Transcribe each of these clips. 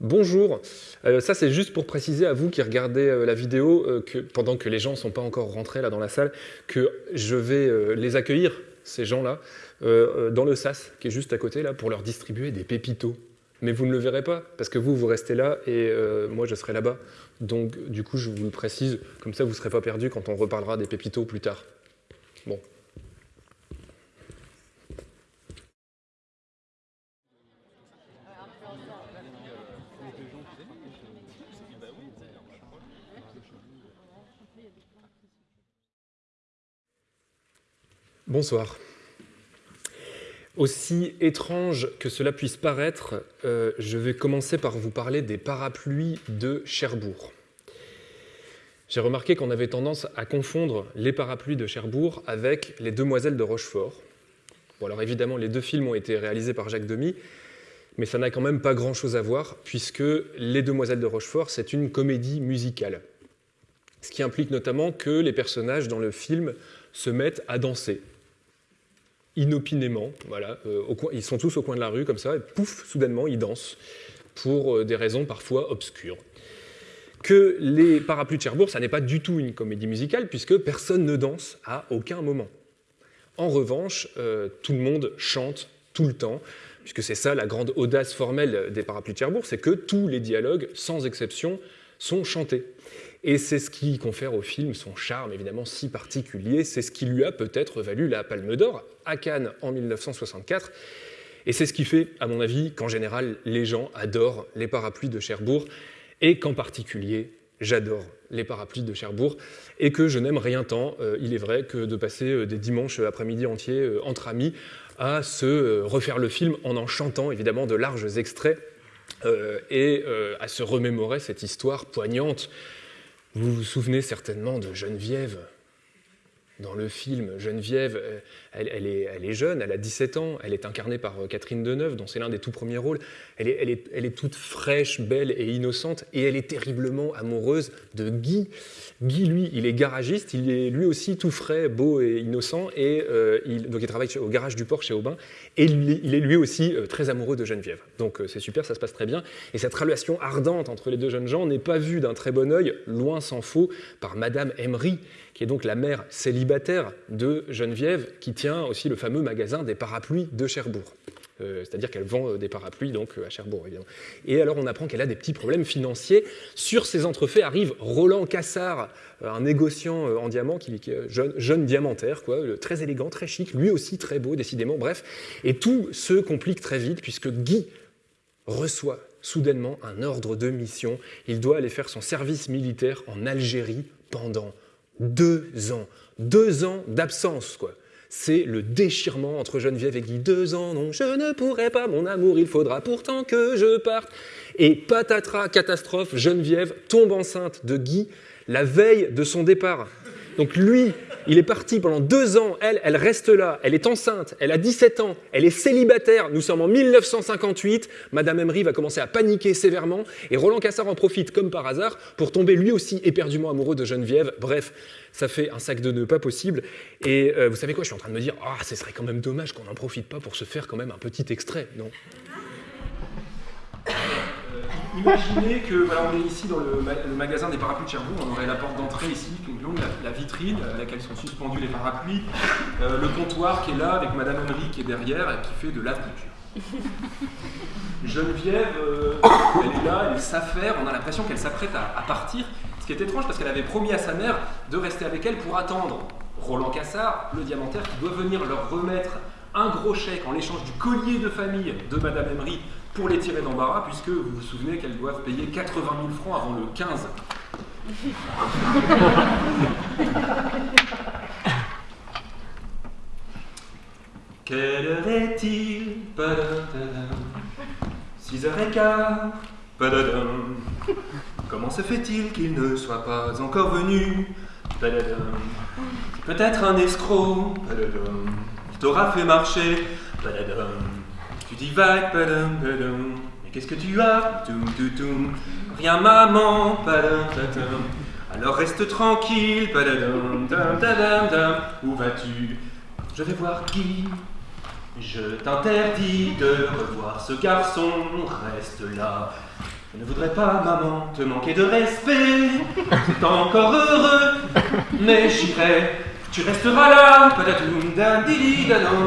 Bonjour, euh, ça c'est juste pour préciser à vous qui regardez euh, la vidéo, euh, que pendant que les gens ne sont pas encore rentrés là dans la salle, que je vais les accueillir, ces gens-là, dans le SAS, qui est juste à côté là, pour leur distribuer des pépitos. Mais vous ne le verrez pas, parce que vous, vous restez là et moi je serai là-bas. Donc du coup je vous le précise, comme ça vous ne serez pas perdu quand on reparlera des pépitos plus tard. Bon, Bonsoir. Aussi étrange que cela puisse paraître, euh, je vais commencer par vous parler des parapluies de Cherbourg. J'ai remarqué qu'on avait tendance à confondre les parapluies de Cherbourg avec les Demoiselles de Rochefort. Bon, alors évidemment, les deux films ont été réalisés par Jacques Demy, mais ça n'a quand même pas grand-chose à voir, puisque Les Demoiselles de Rochefort, c'est une comédie musicale. Ce qui implique notamment que les personnages dans le film se mettent à danser inopinément. Voilà, euh, ils sont tous au coin de la rue comme ça, et pouf, soudainement, ils dansent pour euh, des raisons parfois obscures. Que les parapluies de Cherbourg, ça n'est pas du tout une comédie musicale, puisque personne ne danse à aucun moment. En revanche, euh, tout le monde chante tout le temps, puisque c'est ça la grande audace formelle des parapluies de Cherbourg, c'est que tous les dialogues, sans exception, sont chantés. Et c'est ce qui confère au film son charme évidemment si particulier, c'est ce qui lui a peut-être valu la Palme d'Or à Cannes en 1964, et c'est ce qui fait, à mon avis, qu'en général, les gens adorent les parapluies de Cherbourg, et qu'en particulier, j'adore les parapluies de Cherbourg, et que je n'aime rien tant, euh, il est vrai, que de passer euh, des dimanches après-midi entiers euh, entre amis à se refaire le film en en chantant évidemment de larges extraits, et à se remémorer cette histoire poignante vous vous souvenez certainement de Geneviève, dans le film, Geneviève, euh, elle, est, jeune, elle a 17 ans, elle est incarnée par euh, Catherine Deneuve, dont c'est l'un des tout premiers rôles. Elle est, toute fraîche, belle et innocente, et elle est terriblement amoureuse de Guy. Guy, lui, il est garagiste, il est lui aussi tout frais, beau et innocent, et euh, il, donc il travaille au garage du port chez Aubin, et il, est lui aussi très amoureux de Geneviève. Donc c'est super, ça se passe très bien. Et cette relation ardente entre les deux jeunes gens n'est pas vue d'un très bon œil, loin s'en faut, par Madame Emery, qui est donc la mère célibataire de Geneviève, qui tient aussi le fameux magasin des parapluies de Cherbourg. Euh, c'est-à-dire qu'elle vend euh, des parapluies donc, euh, à Cherbourg, évidemment. Et alors on apprend qu'elle a des petits problèmes financiers. Sur ces entrefaits arrive Roland Cassard, un négociant en diamant, qui, est jeune, jeune, diamantaire, quoi, très élégant, très chic, lui aussi très beau, décidément, bref. Et tout se complique très vite, puisque Guy reçoit soudainement un ordre de mission. Il doit aller faire son service militaire en Algérie pendant deux ans. Deux ans d'absence, quoi. C'est le déchirement entre Geneviève et Guy. Deux ans, non, je ne pourrai pas, mon amour, il faudra pourtant que je parte. Et patatras, catastrophe, Geneviève tombe enceinte de Guy la veille de son départ. Donc lui, il est parti pendant deux ans, elle, elle reste là, elle est enceinte, elle a 17 ans, elle est célibataire, nous sommes en 1958, Madame Emery va commencer à paniquer sévèrement, et Roland Cassard en profite comme par hasard pour tomber lui aussi éperdument amoureux de Geneviève, bref, ça fait un sac de nœuds pas possible, et euh, vous savez quoi, je suis en train de me dire, ah, ce serait quand même dommage qu'on n'en profite pas pour se faire quand même un petit extrait, non? Imaginez que voilà, on est ici dans le, magasin des parapluies de Cherbourg, on aurait la porte d'entrée ici, la, vitrine à laquelle sont suspendus les parapluies, euh, le comptoir qui est là avec Madame Henry qui est derrière et qui fait de la couture. Geneviève, euh, elle est là, elle s'affaire, on a l'impression qu'elle s'apprête à, partir, ce qui est étrange parce qu'elle avait promis à sa mère de rester avec elle pour attendre Roland Cassard, le diamantaire, qui doit venir leur remettre un gros chèque en échange du collier de famille de Madame Emery pour les tirer d'embarras, puisque vous vous souvenez qu'elles doivent payer 80 000 francs avant le 15. Quelle heure est-il 6 h quart? Comment se fait-il qu'il ne soit pas encore venu? Peut-être. Un escroc? Il t'aura fait marcher? Tu divagues, padam, padam. Mais qu'est-ce que tu as Toum, toum, Rien, maman, padam, padam. Alors reste tranquille, dam, dam, dam. Où vas-tu Je vais voir qui Je t'interdis de revoir ce garçon, reste là. Je ne voudrais pas, maman, te manquer de respect. C'est encore heureux, mais j'irai. Tu resteras là, patatoum, dadi, dadan.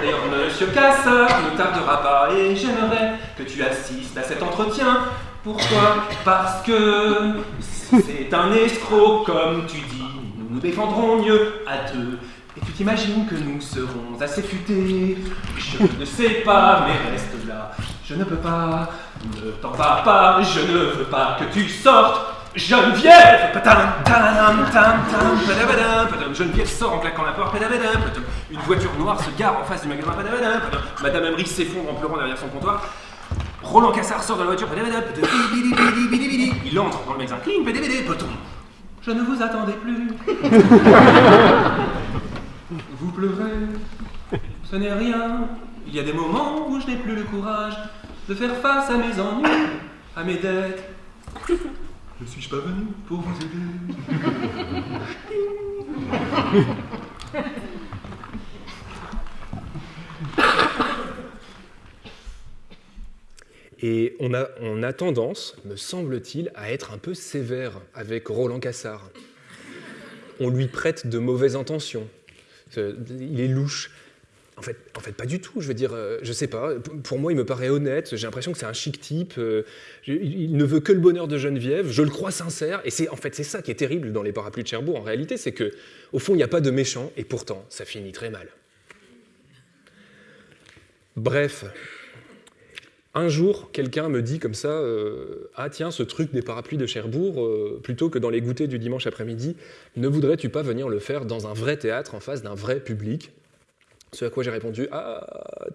D'ailleurs, monsieur Cassard ne tardera pas et j'aimerais que tu assistes à cet entretien. Pourquoi? Parce que c'est un escroc, comme tu dis. Nous nous défendrons mieux à deux. Et tu t'imagines que nous serons assez futés Je ne sais pas, mais reste là. Je ne peux pas, ne t'en vas pas, je ne veux pas que tu sortes. Geneviève Geneviève sort en claquant la porte. Une voiture noire se gare en face du magasin. Madame Emery s'effondre en pleurant derrière son comptoir. Roland Cassard sort de la voiture. Il entre dans le magasin. Je ne vous attendais plus. Vous pleurez. Ce n'est rien. Il y a des moments où je n'ai plus le courage de faire face à mes ennuis, à mes dettes. Ne suis-je pas venu pour vous aider Et on a, on a tendance, me semble-t-il, à être un peu sévère avec Roland Cassard. On lui prête de mauvaises intentions. Il est louche. En fait, pas du tout. Je veux dire, euh, je sais pas. Pour moi, il me paraît honnête. J'ai l'impression que c'est un chic type. Euh, il ne veut que le bonheur de Geneviève. Je le crois sincère. Et c'est en fait c'est ça qui est terrible dans les parapluies de Cherbourg. En réalité, c'est que au fond, il n'y a pas de méchant. Et pourtant, ça finit très mal. Bref, un jour, quelqu'un me dit comme ça euh, Ah, tiens, ce truc des parapluies de Cherbourg, plutôt que dans les goûters du dimanche après-midi, ne voudrais-tu pas venir le faire dans un vrai théâtre en face d'un vrai public? Ce à quoi j'ai répondu Ah,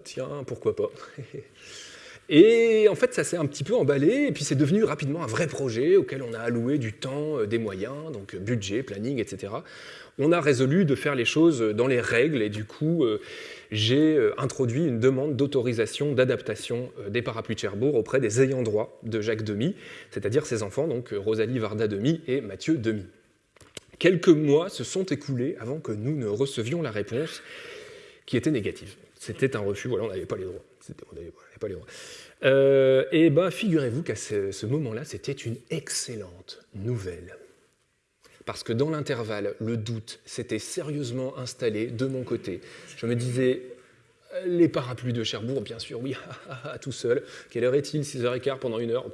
tiens, pourquoi pas? Et en fait, ça s'est un petit peu emballé, et puis c'est devenu rapidement un vrai projet auquel on a alloué du temps, euh, des moyens, donc budget, planning, etc. On a résolu de faire les choses dans les règles, et du coup, euh, j'ai euh, introduit une demande d'autorisation d'adaptation des parapluies de Cherbourg auprès des ayants droit de Jacques Demy, c'est-à-dire ses enfants, donc Rosalie Varda Demy et Mathieu Demy. Quelques mois se sont écoulés avant que nous ne recevions la réponse, qui était négative. C'était un refus, voilà, on n'avait pas les droits. On pas les droits. Euh, et ben, figurez-vous qu'à ce, ce moment-là, c'était une excellente nouvelle. Parce que dans l'intervalle, le doute s'était sérieusement installé de mon côté. Je me disais, les parapluies de Cherbourg, bien sûr, oui, tout seul. Quelle heure est-il? 6h15 pendant une heure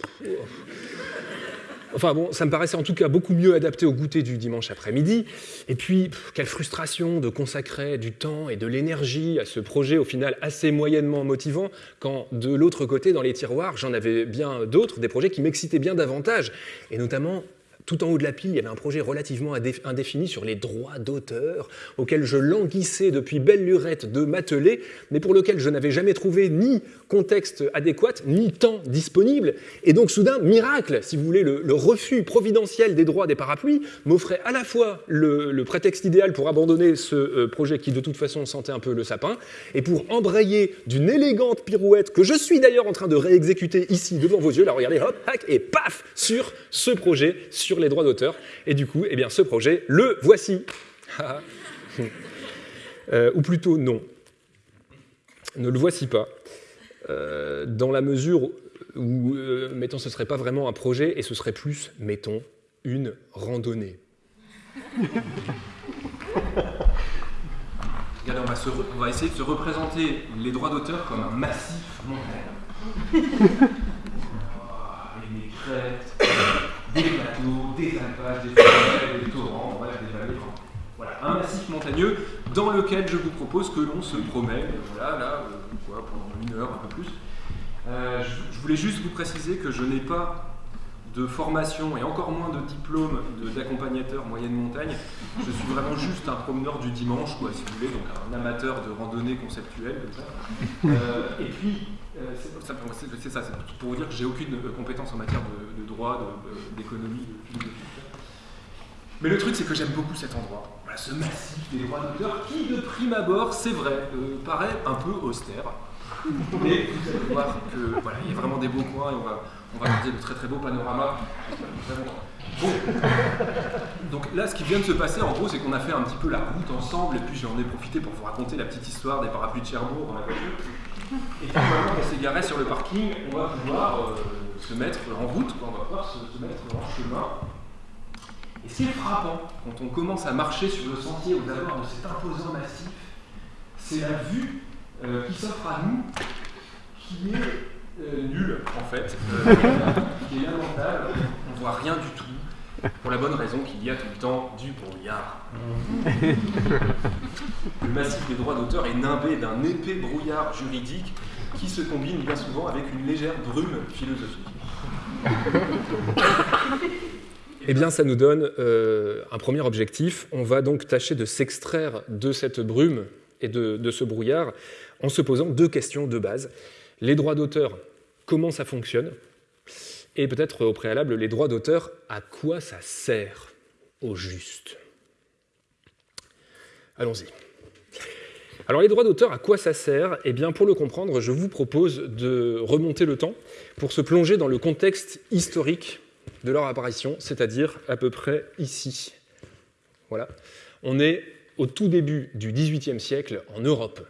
Enfin bon, ça me paraissait en tout cas beaucoup mieux adapté au goûter du dimanche après-midi. Et puis, quelle frustration de consacrer du temps et de l'énergie à ce projet au final assez moyennement motivant, quand de l'autre côté, dans les tiroirs, j'en avais bien d'autres, des projets qui m'excitaient bien davantage, et notamment tout en haut de la pile, il y avait un projet relativement indéfini sur les droits d'auteur, auquel je languissais depuis belle lurette de m'atteler, mais pour lequel je n'avais jamais trouvé ni contexte adéquat, ni temps disponible. Et donc soudain, miracle, si vous voulez, le, refus providentiel des droits des parapluies m'offrait à la fois le, prétexte idéal pour abandonner ce euh, projet qui de toute façon sentait un peu le sapin, et pour embrayer d'une élégante pirouette que je suis d'ailleurs en train de réexécuter ici devant vos yeux, là regardez, hop, hack, et paf, sur ce projet, sur les droits d'auteur. Et du coup, eh bien, ce projet, le voici. euh, ou plutôt non. Ne le voici pas. Euh, dans la mesure où, euh, mettons, ce ne serait pas vraiment un projet et ce serait plus, mettons, une randonnée. Regardez, on va, essayer de se représenter les droits d'auteur comme un massif montagne. oh, les crêtes, des plateaux, des alpages, des des torrents, voilà, des vallées. Un massif montagneux dans lequel je vous propose que l'on se promène, voilà, là, euh, quoi, pendant une heure, un peu plus. Euh, je, voulais juste vous préciser que je n'ai pas de formation et encore moins de diplôme d'accompagnateur moyenne montagne. Je suis vraiment juste un promeneur du dimanche, quoi, si vous voulez, donc un amateur de randonnée conceptuelle. Euh, et puis, euh, c'est ça, c'est pour vous dire que j'ai aucune compétence en matière de, de droit, d'économie, de, philosophie. Mais le truc, c'est que j'aime beaucoup cet endroit. Voilà, ce massif des droits d'auteur qui, de prime abord, c'est vrai, euh, paraît un peu austère. Mais vous allez voir qu'il voilà, y a vraiment des beaux coins et on va, on va regarder de très très beaux panoramas. Bon. Donc là, ce qui vient de se passer, en gros, c'est qu'on a fait un petit peu la route ensemble, et puis j'en ai profité pour vous raconter la petite histoire des parapluies de Cherbourg dans la voiture. Et puis maintenant qu'on s'est garé sur le parking, on va pouvoir euh, se mettre en route, on va pouvoir se mettre en chemin. Et ce qui est frappant, quand on commence à marcher sur le sentier aux abords de cet imposant massif, c'est la vue euh, qui s'offre à nous, qui est euh, nulle en fait, euh, qui est lamentable, on voit rien du tout, pour la bonne raison qu'il y a tout le temps du brouillard. Le massif des droits d'auteur est nimbé d'un épais brouillard juridique qui se combine bien souvent avec une légère brume philosophique. Eh bien, ça nous donne euh, un premier objectif. On va donc tâcher de s'extraire de cette brume et de, de, ce brouillard en se posant deux questions de base. Les droits d'auteur, comment ça fonctionne? Et peut-être au préalable, les droits d'auteur, à quoi ça sert au juste? Allons-y. Alors les droits d'auteur, à quoi ça sert? Eh bien pour le comprendre, je vous propose de remonter le temps pour se plonger dans le contexte historique de leur apparition, c'est-à-dire à peu près ici. Voilà. On est au tout début du XVIIIe siècle en Europe.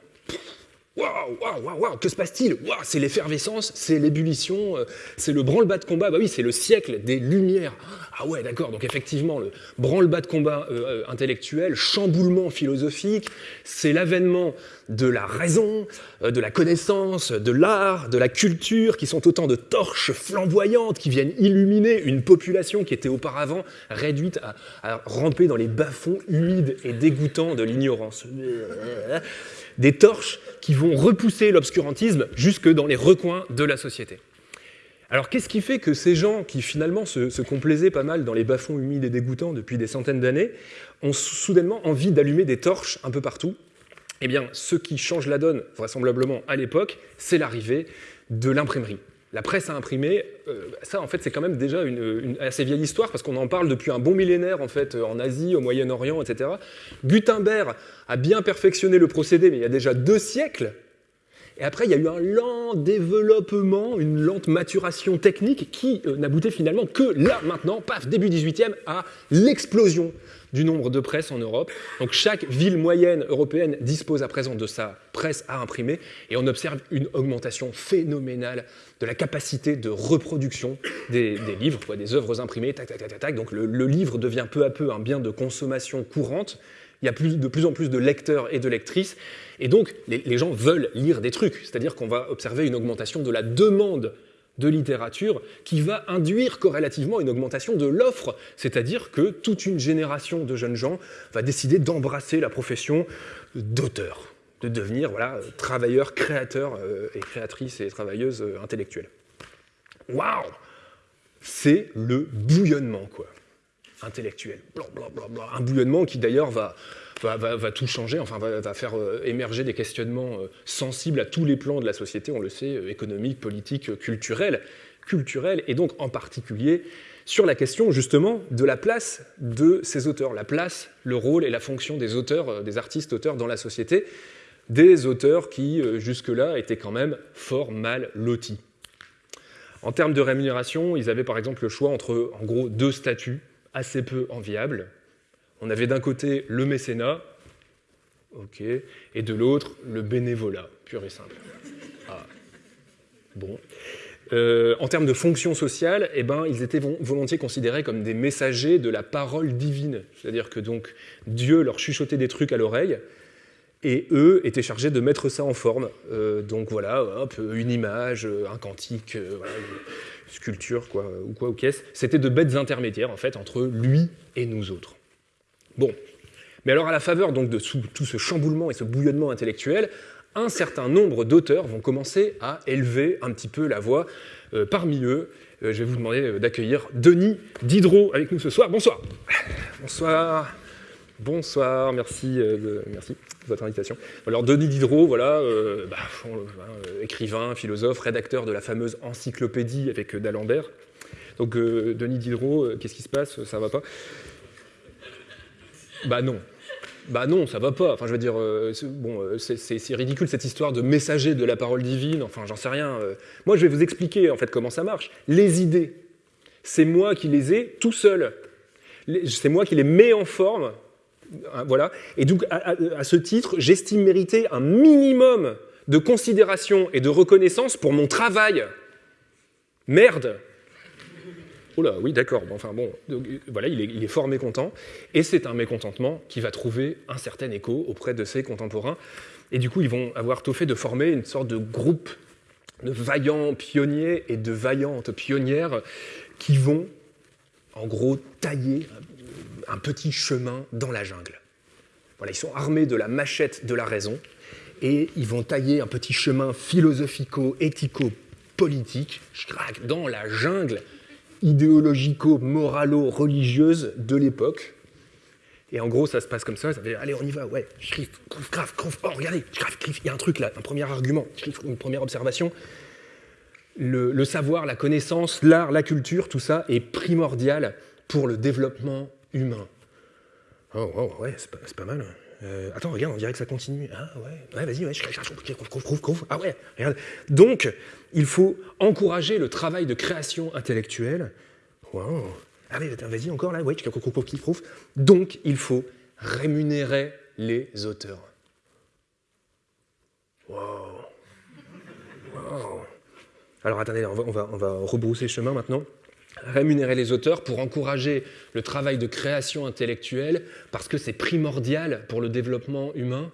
Waouh, waouh, waouh, waouh, que se passe-t-il c'est l'effervescence, c'est l'ébullition, euh, c'est le branle-bas de combat. Bah oui, c'est le siècle des Lumières. Ah ouais, d'accord. Donc effectivement, le branle-bas de combat euh, intellectuel, chamboulement philosophique, c'est l'avènement de la raison, euh, de la connaissance, de l'art, de la culture, qui sont autant de torches flamboyantes qui viennent illuminer une population qui était auparavant réduite à ramper dans les bas-fonds humides et dégoûtants de l'ignorance. Des torches qui vont repousser l'obscurantisme jusque dans les recoins de la société. Alors qu'est-ce qui fait que ces gens qui finalement se, complaisaient pas mal dans les bas-fonds humides et dégoûtants depuis des centaines d'années ont soudainement envie d'allumer des torches un peu partout? Eh bien, ce qui change la donne, vraisemblablement à l'époque, c'est l'arrivée de l'imprimerie. La presse à imprimer, euh, ça en fait c'est quand même déjà une, une, assez vieille histoire parce qu'on en parle depuis un bon millénaire en fait en Asie, au Moyen-Orient, etc. Gutenberg a bien perfectionné le procédé, mais il y a déjà deux siècles. Et après, il y a eu un lent développement, une lente maturation technique qui euh, n'aboutait finalement que là, maintenant, paf, début 18e, à l'explosion du nombre de presses en Europe. Donc chaque ville moyenne européenne dispose à présent de sa presse à imprimer et on observe une augmentation phénoménale de la capacité de reproduction des, livres, des œuvres imprimées, tac, tac, tac, tac. Donc le, livre devient peu à peu un bien de consommation courante. Il y a de plus en plus de lecteurs et de lectrices. Et donc, les gens veulent lire des trucs. C'est-à-dire qu'on va observer une augmentation de la demande de littérature qui va induire corrélativement une augmentation de l'offre, c'est-à-dire que toute une génération de jeunes gens va décider d'embrasser la profession d'auteur, de devenir voilà, travailleurs, créateurs euh, et créatrices et travailleuses euh, intellectuelles. Waouh C'est le bouillonnement, quoi, intellectuel. Un bouillonnement qui d'ailleurs va, va, tout changer, enfin va, va faire euh, émerger des questionnements euh, sensibles à tous les plans de la société, on le sait, euh, économique, politique, culturel, culturel, et donc en particulier sur la question justement de la place de ces auteurs, la place, le rôle et la fonction des auteurs, des artistes auteurs dans la société, des auteurs qui jusque-là étaient quand même fort mal lotis. En termes de rémunération, ils avaient par exemple le choix entre en gros deux statuts assez peu enviables, on avait d'un côté le mécénat, et de l'autre le bénévolat, pur et simple. Ah, bon. Euh, en termes de fonction sociale, eh ben, ils étaient volontiers considérés comme des messagers de la parole divine. C'est-à-dire que donc Dieu leur chuchotait des trucs à l'oreille, et eux étaient chargés de mettre ça en forme. Euh, donc voilà, une image, un cantique, euh, une sculpture, quoi, ou quoi, ou qu'est-ce. C'était de bêtes intermédiaires, en fait, entre lui et nous autres. Bon, mais alors à la faveur donc de tout ce chamboulement et ce bouillonnement intellectuel, un certain nombre d'auteurs vont commencer à élever un petit peu la voix. Euh, parmi eux, euh, je vais vous demander euh, d'accueillir Denis Diderot avec nous ce soir. Bonsoir. Bonsoir. Bonsoir, merci, de, merci de votre invitation. Alors Denis Diderot, voilà, euh, bah, écrivain, philosophe, rédacteur de la fameuse encyclopédie avec d'Alembert. Donc Denis Diderot, qu'est-ce qui se passe? Ça va pas? Bah non. Bah non, ça va pas. Enfin, je veux dire, euh, bon, euh, c'est ridicule cette histoire de messager de la parole divine. Enfin, j'en sais rien. Euh. Moi, je vais vous expliquer en fait comment ça marche. Les idées, c'est moi qui les ai tout seul. C'est moi qui les mets en forme. Hein, voilà. Et donc, à, ce titre, j'estime mériter un minimum de considération et de reconnaissance pour mon travail. Merde Oui, d'accord. enfin bon, voilà, il est, il est fort mécontent. Et c'est un mécontentement qui va trouver un certain écho auprès de ses contemporains. Et du coup, ils vont avoir tout fait de former une sorte de groupe de vaillants pionniers et de vaillantes pionnières qui vont, en gros, tailler un petit chemin dans la jungle. Voilà, ils sont armés de la machette de la raison et ils vont tailler un petit chemin philosophico-éthico-politique dans la jungle idéologico-moralo-religieuse de l'époque. Et en gros, ça se passe comme ça, allez, on y va, ouais, Schrift, grave, grave, oh, regardez, il y a un truc là, un premier argument, une première observation. Le, savoir, la connaissance, l'art, la culture, tout ça est primordial pour le développement humain. Oh, oh ouais, c'est pas, pas, mal. Euh, attends, regarde, on dirait que ça continue. Ah ouais, ouais vas-y, ouais, ah ouais, regarde. Donc, il faut encourager le travail de création intellectuelle. Wow. Ah oui, vas-y encore là, ouais, Donc, il faut rémunérer les auteurs. Wow. wow. Alors attendez, on va, on va, on va rebrousser chemin maintenant rémunérer les auteurs pour encourager le travail de création intellectuelle, parce que c'est primordial pour le développement humain.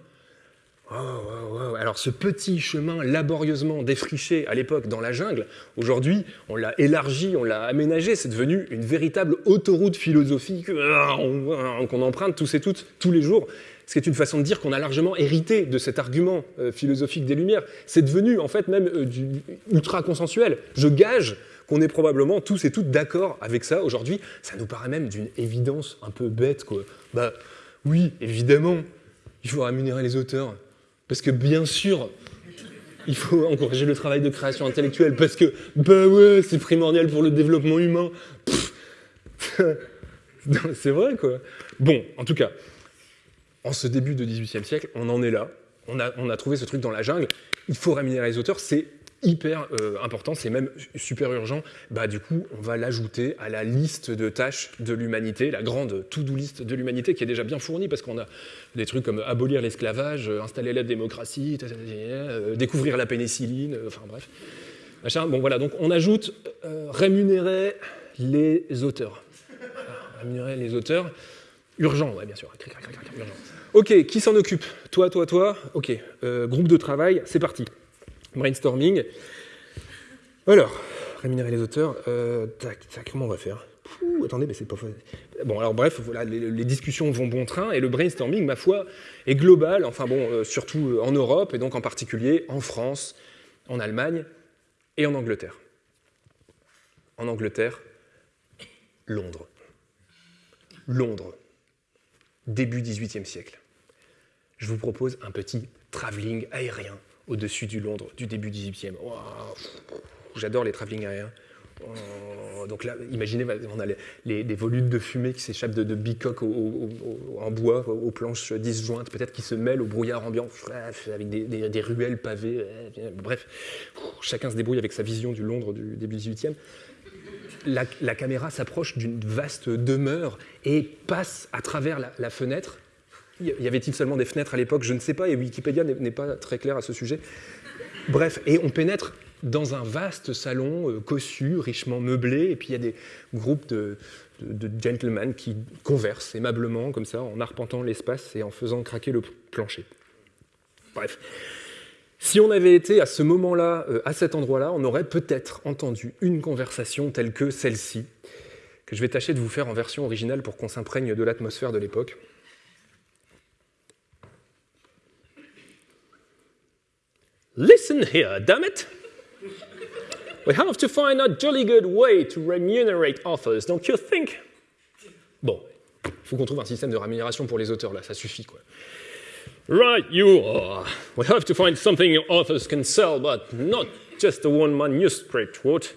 Alors ce petit chemin laborieusement défriché à l'époque dans la jungle, aujourd'hui on l'a élargi, on l'a aménagé, c'est devenu une véritable autoroute philosophique euh, qu'on emprunte tous et toutes tous les jours, ce qui est une façon de dire qu'on a largement hérité de cet argument euh, philosophique des Lumières. C'est devenu en fait même euh, ultra consensuel. Je gage qu'on est probablement tous et toutes d'accord avec ça aujourd'hui. Ça nous paraît même d'une évidence un peu bête, quoi. Bah oui, évidemment, il faut rémunérer les auteurs. Parce que bien sûr, il faut encourager le travail de création intellectuelle, parce que, bah ouais, c'est primordial pour le développement humain. c'est vrai, quoi. Bon, en tout cas, en ce début de XVIIIe siècle, on en est là. On a, on a trouvé ce truc dans la jungle. Il faut rémunérer les auteurs. C'est hyper euh, important, c'est même super urgent, bah, du coup, on va l'ajouter à la liste de tâches de l'humanité, la grande to-do list de l'humanité qui est déjà bien fournie parce qu'on a des trucs comme abolir l'esclavage, euh, installer la démocratie, euh, découvrir la pénicilline, enfin bref. Bon voilà, donc on ajoute rémunérer les auteurs. rémunérer les auteurs. Urgent, ouais, bien sûr. Ok, qui s'en occupe? Toi, toi, toi? Ok, groupe de travail, c'est parti brainstorming. Alors, rémunérer les auteurs, euh, comment on va faire? Attendez, mais c'est pas Bon, alors bref, voilà, les, discussions vont bon train et le brainstorming, ma foi, est global, enfin bon, euh, surtout euh, en Europe et donc en particulier en France, en Allemagne et en Angleterre. En Angleterre, Londres. Londres, début XVIIIe siècle. Je vous propose un petit travelling aérien au-dessus du Londres du début 18e. J'adore les travelling aériens. Oh, donc là, imaginez, on a les, des volutes de fumée qui s'échappent de, bicoques en bois, aux planches disjointes, peut-être qui se mêlent au brouillard ambiant, avec des, ruelles pavées. Bref, chacun se débrouille avec sa vision du Londres du début 18e. La, la caméra s'approche d'une vaste demeure et passe à travers la fenêtre y avait-il seulement des fenêtres à l'époque? Je ne sais pas, et Wikipédia n'est pas très clair à ce sujet. Bref, et on pénètre dans un vaste salon euh, cossu, richement meublé, et puis il y a des groupes de, gentlemen qui conversent aimablement, comme ça, en arpentant l'espace et en faisant craquer le plancher. Bref. Si on avait été à ce moment-là, euh, à cet endroit-là, on aurait peut-être entendu une conversation telle que celle-ci, que je vais tâcher de vous faire en version originale pour qu'on s'imprègne de l'atmosphère de l'époque. Listen here, damn it! We have to find a jolly good way to remunerate authors, don't you think? Bon, faut qu'on trouve un système de rémunération pour les auteurs, là, ça suffit, quoi. Right, you are. We have to find something authors can sell, but not just a one manuscript, what?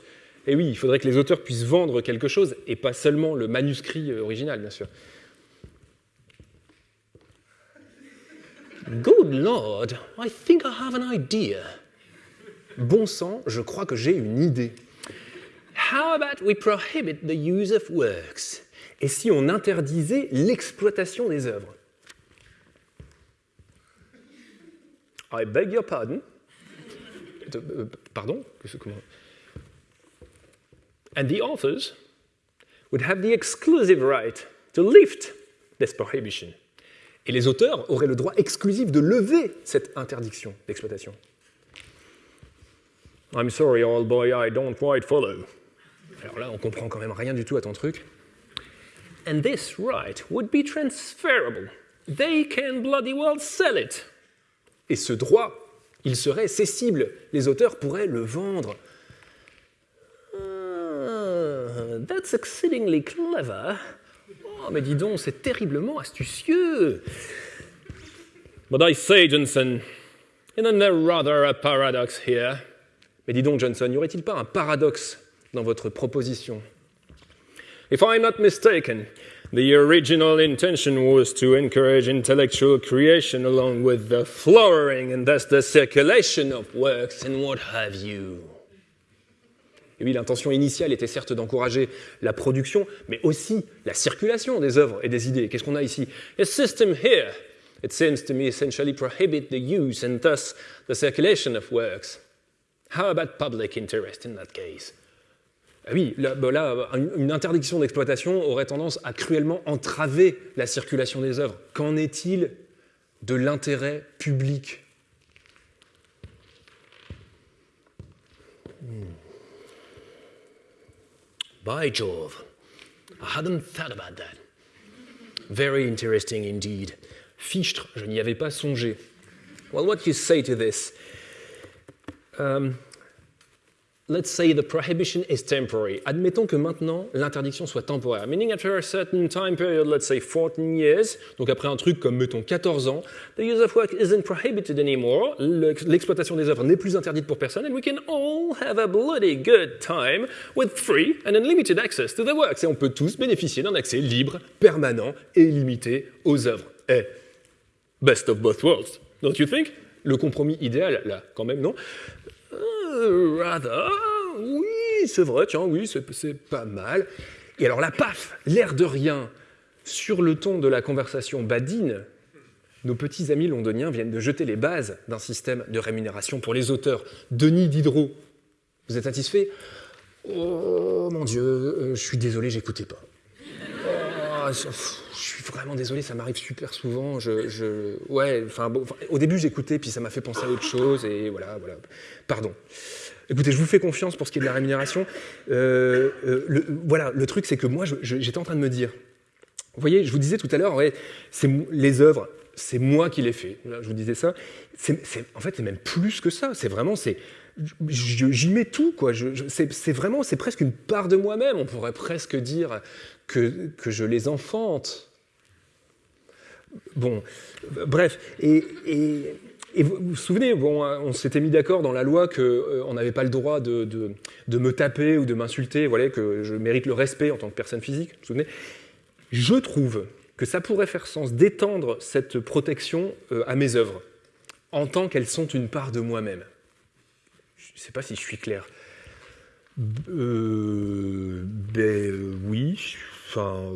Et oui, il faudrait que les auteurs puissent vendre quelque chose, et pas seulement le manuscrit original, bien sûr. Good Lord, I think I have an idea. Bon sang, je crois que j'ai une idée. How about we prohibit the use of works? Et si on interdisait l'exploitation des œuvres? I beg your pardon. euh, euh pardon, comment And the authors would have the exclusive right to lift this prohibition. Et les auteurs auraient le droit exclusif de lever cette interdiction d'exploitation. I'm sorry, old boy, I don't quite follow. Alors là, on comprend quand même rien du tout à ton truc. And this right would be transferable. They can bloody well sell it. Et ce droit, il serait cessible. Les auteurs pourraient le vendre. Ah, that's exceedingly clever. Oh, mais dis donc, c'est terriblement astucieux. But I say, Johnson, isn't there rather a paradox here? Mais dis donc, Johnson, n'y aurait-il pas un paradoxe dans votre proposition If I'm not mistaken, the original intention was to encourage intellectual creation along with the flowering and thus the circulation of works and what have you. Et oui, l'intention initiale était certes d'encourager la production, mais aussi la circulation des œuvres et des idées. Qu'est-ce qu'on a ici? A system here, it seems to me, essentially prohibit the use and thus the circulation of works. How about public interest in that case? Ah oui, là, là, une interdiction d'exploitation aurait tendance à cruellement entraver la circulation des œuvres. Qu'en est-il de l'intérêt public? Hmm. By Jove, I hadn't thought about that. Very interesting indeed. Fichtre, je n'y avais pas songé. Well, what do you say to this? Um, let's say the prohibition is temporary. Admettons que maintenant l'interdiction soit temporaire. Meaning after a certain time period, let's say 14 years, donc après un truc comme mettons 14 ans, the use of work isn't prohibited anymore. L'exploitation des œuvres n'est plus interdite pour personne, and we can all have a bloody good time with free and unlimited access to the works. Et on peut tous bénéficier d'un accès libre, permanent et illimité aux œuvres. Eh, best of both worlds, don't you think? Le compromis idéal, là, quand même, non? Rather, oui, c'est vrai, tiens, oui, c'est pas mal. Et alors là, paf, l'air de rien, sur le ton de la conversation badine, nos petits amis londoniens viennent de jeter les bases d'un système de rémunération pour les auteurs. Denis Diderot, vous êtes satisfait? Oh mon Dieu, euh, je suis désolé, j'écoutais pas. Oh, suis vraiment désolé, ça m'arrive super souvent. Je, ouais, enfin, au début j'écoutais, puis ça m'a fait penser à autre chose, et voilà, voilà. Pardon. Écoutez, je vous fais confiance pour ce qui est de la rémunération. Euh, euh, le, voilà, le truc, c'est que moi, j'étais en train de me dire, vous voyez, je vous disais tout à l'heure, ouais, les œuvres, c'est moi qui les fais. je vous disais ça. en fait, c'est même plus que ça. C'est vraiment, c'est, j'y mets tout, quoi. c'est vraiment, c'est presque une part de moi-même. On pourrait presque dire que, que je les enfante. Bon, bref, et, vous vous souvenez, hein, on s'était mis d'accord dans la loi qu'on euh, n'avait pas le droit de, de, me taper ou de m'insulter, voilà, que je mérite le respect en tant que personne physique, vous vous souvenez? Je trouve que ça pourrait faire sens d'étendre cette protection euh, à mes œuvres, en tant qu'elles sont une part de moi-même. Je ne sais pas si je suis clair. Euh, ben oui, enfin,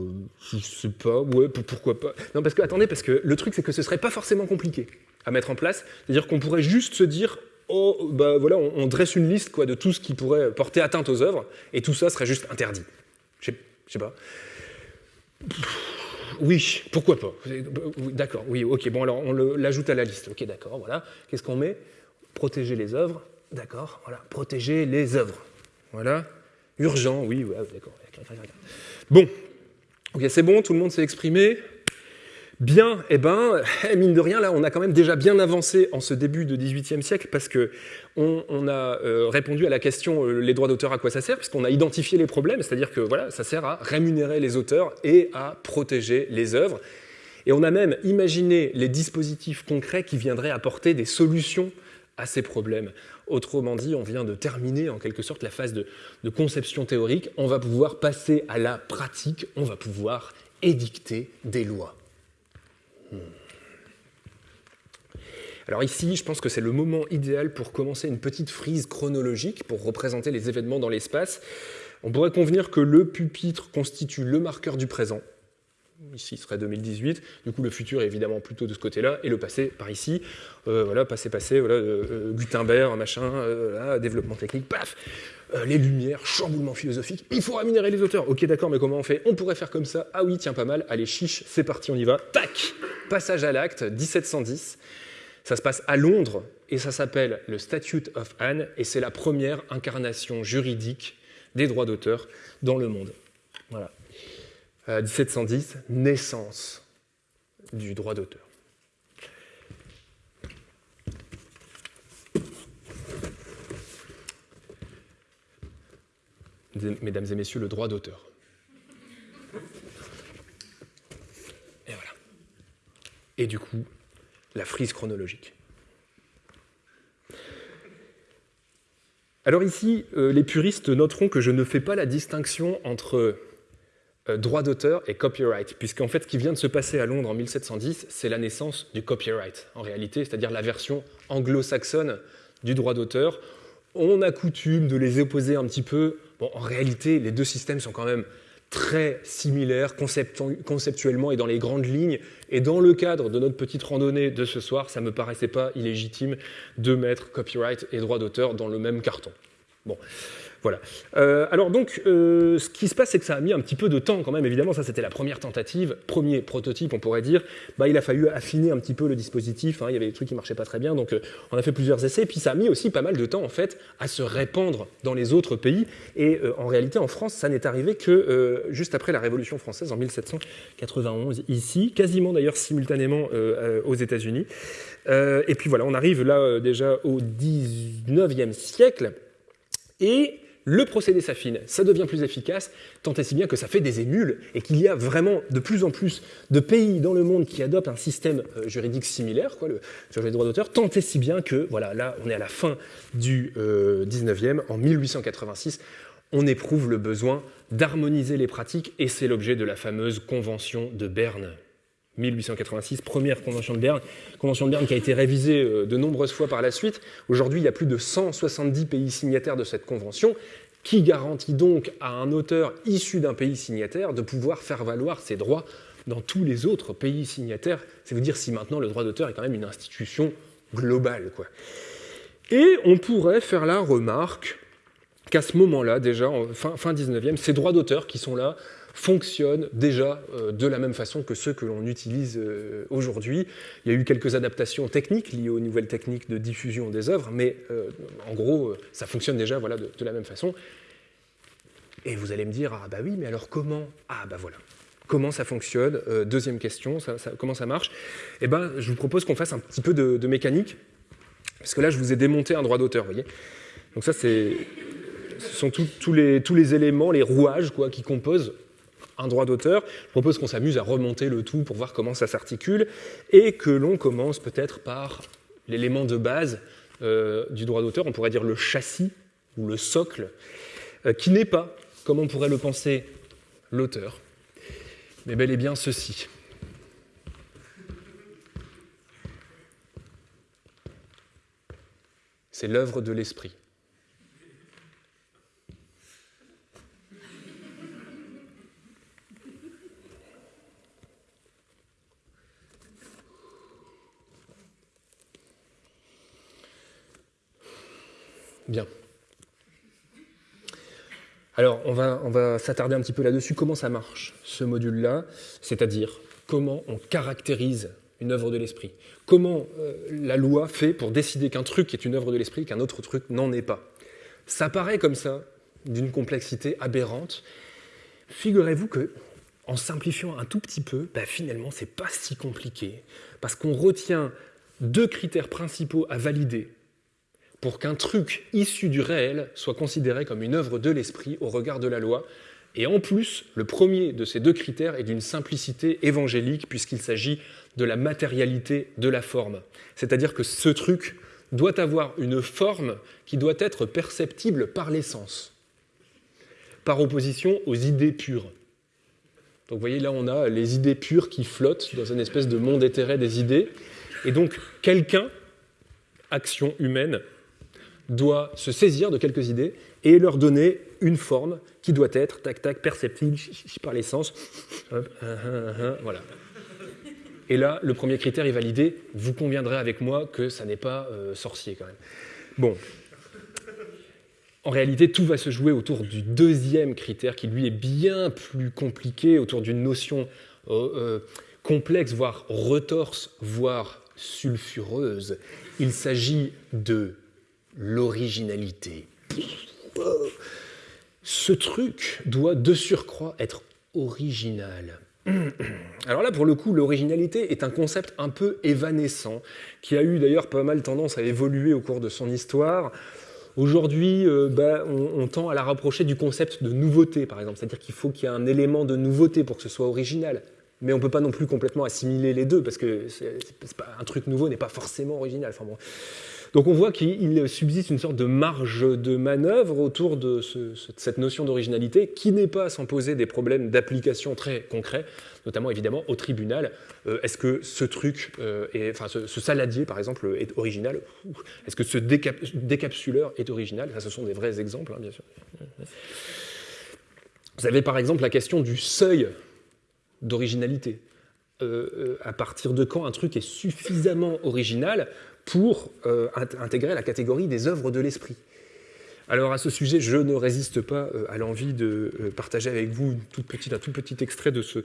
je sais pas, ouais, pourquoi pas. Non, parce que, attendez, parce que le truc, c'est que ce serait pas forcément compliqué à mettre en place. C'est-à-dire qu'on pourrait juste se dire, oh, bah voilà, on, dresse une liste quoi, de tout ce qui pourrait porter atteinte aux œuvres, et tout ça serait juste interdit. Je sais, pas. Oui, pourquoi pas D'accord, oui, ok, bon alors on l'ajoute à la liste. Ok, d'accord, voilà. Qu'est-ce qu'on met? Protéger les œuvres. D'accord, voilà. Protéger les œuvres. Voilà. Urgent, oui, ouais, d'accord. Bon, ok, c'est bon, tout le monde s'est exprimé. Bien, eh ben, mine de rien, là, on a quand même déjà bien avancé en ce début de XVIIIe siècle parce que on, a euh, répondu à la question euh, les droits d'auteur à quoi ça sert, parce qu'on a identifié les problèmes, c'est-à-dire que voilà, ça sert à rémunérer les auteurs et à protéger les œuvres. Et on a même imaginé les dispositifs concrets qui viendraient apporter des solutions à ces problèmes. Autrement dit, on vient de terminer en quelque sorte la phase de, conception théorique, on va pouvoir passer à la pratique, on va pouvoir édicter des lois. Hmm. Alors ici, je pense que c'est le moment idéal pour commencer une petite frise chronologique pour représenter les événements dans l'espace. On pourrait convenir que le pupitre constitue le marqueur du présent. Ici serait 2018, du coup le futur est évidemment plutôt de ce côté-là, et le passé par ici, euh, voilà, passé, passé, voilà, euh, Gutenberg, machin, développement technique, paf les lumières, chamboulement philosophique, il faut rémunérer les auteurs. Ok, d'accord, mais comment on fait? On pourrait faire comme ça. Ah oui, tiens, pas mal. Allez, chiche, c'est parti, on y va. Tac Passage à l'acte, 1710. Ça se passe à Londres et ça s'appelle le Statute of Anne et c'est la première incarnation juridique des droits d'auteur dans le monde. Voilà. 1710, euh, naissance du droit d'auteur. Mesdames et messieurs, le droit d'auteur. Et voilà. Et du coup, la frise chronologique. Alors ici, euh, les puristes noteront que je ne fais pas la distinction entre droit d'auteur et copyright, puisqu'en fait, ce qui vient de se passer à Londres en 1710, c'est la naissance du copyright, en réalité, c'est-à-dire la version anglo-saxonne du droit d'auteur. On a coutume de les opposer un petit peu. Bon, en réalité, les deux systèmes sont quand même très similaires conceptuellement et dans les grandes lignes. Et dans le cadre de notre petite randonnée de ce soir, ça ne me paraissait pas illégitime de mettre copyright et droit d'auteur dans le même carton. Bon. Voilà. Euh, alors donc, euh, ce qui se passe, c'est que ça a mis un petit peu de temps quand même. Évidemment, ça c'était la première tentative, premier prototype, on pourrait dire. Bah, il a fallu affiner un petit peu le dispositif. Hein. il y avait des trucs qui marchaient pas très bien, donc euh, on a fait plusieurs essais. Puis ça a mis aussi pas mal de temps en fait à se répandre dans les autres pays. Et en réalité, en France, ça n'est arrivé que juste après la Révolution française en 1791 ici, quasiment d'ailleurs simultanément aux États-Unis. et puis voilà, on arrive là déjà au 19e siècle. Et le procédé s'affine, ça devient plus efficace, tant et si bien que ça fait des émules et qu'il y a vraiment de plus en plus de pays dans le monde qui adoptent un système euh, juridique similaire, quoi, le, sur les droits d'auteur, tant et si bien que, voilà, là, on est à la fin du 19e, euh, en 1886, on éprouve le besoin d'harmoniser les pratiques et c'est l'objet de la fameuse Convention de Berne. 1886, première convention de Berne, convention de Berne qui a été révisée euh, de nombreuses fois par la suite. Aujourd'hui, il y a plus de 170 pays signataires de cette convention, qui garantit donc à un auteur issu d'un pays signataire de pouvoir faire valoir ses droits dans tous les autres pays signataires? C'est vous dire si maintenant le droit d'auteur est quand même une institution globale. Quoi. Et on pourrait faire la remarque qu'à ce moment-là, déjà, fin, fin 19e, ces droits d'auteur qui sont là, fonctionnent déjà euh, de la même façon que ceux que l'on utilise euh, aujourd'hui. Il y a eu quelques adaptations techniques liées aux nouvelles techniques de diffusion des œuvres, mais euh, en gros, ça fonctionne déjà voilà, de, la même façon. Et vous allez me dire, ah bah oui, mais alors comment? Ah bah voilà. Comment ça fonctionne? Deuxième question, comment ça marche? Eh ben, je vous propose qu'on fasse un petit peu de, mécanique, parce que là, je vous ai démonté un droit d'auteur, vous voyez Donc ça, c'est ce sont tous les, tous les éléments, les rouages quoi, qui composent un droit d'auteur. Je propose qu'on s'amuse à remonter le tout pour voir comment ça s'articule et que l'on commence peut-être par l'élément de base euh, du droit d'auteur, on pourrait dire le châssis ou le socle, euh, qui n'est pas, comme on pourrait le penser, l'auteur, mais bel et bien ceci. C'est l'œuvre de l'esprit. Bien. Alors, on va, on va s'attarder un petit peu là-dessus. Comment ça marche, ce module-là C'est-à-dire, comment on caractérise une œuvre de l'esprit Comment euh, la loi fait pour décider qu'un truc est une œuvre de l'esprit, qu'un autre truc n'en est pas Ça paraît comme ça, d'une complexité aberrante. Figurez-vous que, en simplifiant un tout petit peu, bah, finalement, c'est pas si compliqué, parce qu'on retient deux critères principaux à valider pour qu'un truc issu du réel soit considéré comme une œuvre de l'esprit au regard de la loi. Et en plus, le premier de ces deux critères est d'une simplicité évangélique puisqu'il s'agit de la matérialité de la forme. C'est-à-dire que ce truc doit avoir une forme qui doit être perceptible par l'essence, par opposition aux idées pures. Donc vous voyez, là on a les idées pures qui flottent dans une espèce de monde éthéré des idées. Et donc quelqu'un, action humaine, doit se saisir de quelques idées et leur donner une forme qui doit être, tac, tac, perceptible par les sens. voilà. Et là, le premier critère est validé. Vous conviendrez avec moi que ça n'est pas euh, sorcier quand même. Bon. En réalité, tout va se jouer autour du deuxième critère qui, lui, est bien plus compliqué, autour d'une notion euh, euh, complexe, voire retorse, voire sulfureuse. Il s'agit de l'originalité. Ce truc doit de surcroît être original. Alors là, pour le coup, l'originalité est un concept un peu évanescent, qui a eu d'ailleurs pas mal tendance à évoluer au cours de son histoire. Aujourd'hui, euh, bah, on, tend à la rapprocher du concept de nouveauté, par exemple. C'est-à-dire qu'il faut qu'il y ait un élément de nouveauté pour que ce soit original. Mais on ne peut pas non plus complètement assimiler les deux, parce que un truc nouveau n'est pas forcément original. Enfin, bon. Donc on voit qu'il subsiste une sorte de marge de manœuvre autour de, cette notion d'originalité qui n'est pas sans poser des problèmes d'application très concrets, notamment évidemment au tribunal. Euh, est-ce que ce truc, euh, enfin ce, saladier par exemple, est original Est-ce que ce décapsuleur est original? Ce sont des vrais exemples, hein, bien sûr. Vous avez par exemple la question du seuil d'originalité. Euh, à partir de quand un truc est suffisamment original pour euh, intégrer la catégorie des œuvres de l'esprit. Alors à ce sujet, je ne résiste pas euh, à l'envie de euh, partager avec vous un tout petit extrait de ce,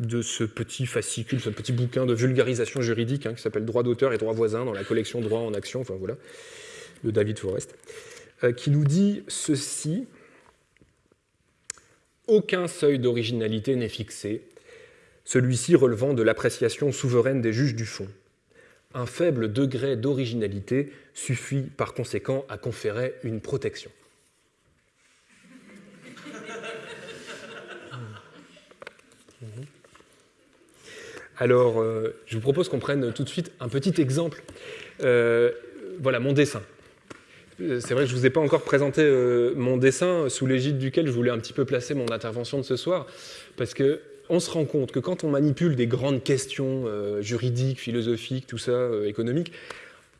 de ce petit fascicule, ce petit bouquin de vulgarisation juridique hein, qui s'appelle Droit d'auteur et droit voisin dans la collection Droit en action, enfin voilà, de David Forrest, qui nous dit ceci Aucun seuil d'originalité n'est fixé, celui-ci relevant de l'appréciation souveraine des juges du fond un faible degré d'originalité suffit par conséquent à conférer une protection. Alors, euh, je vous propose qu'on prenne tout de suite un petit exemple. Euh, voilà, mon dessin. Euh, c'est vrai que je ne vous ai pas encore présenté mon dessin sous l'égide duquel je voulais un petit peu placer mon intervention de ce soir, parce que on se rend compte que quand on manipule des grandes questions euh, juridiques, philosophiques, tout ça, euh, économiques,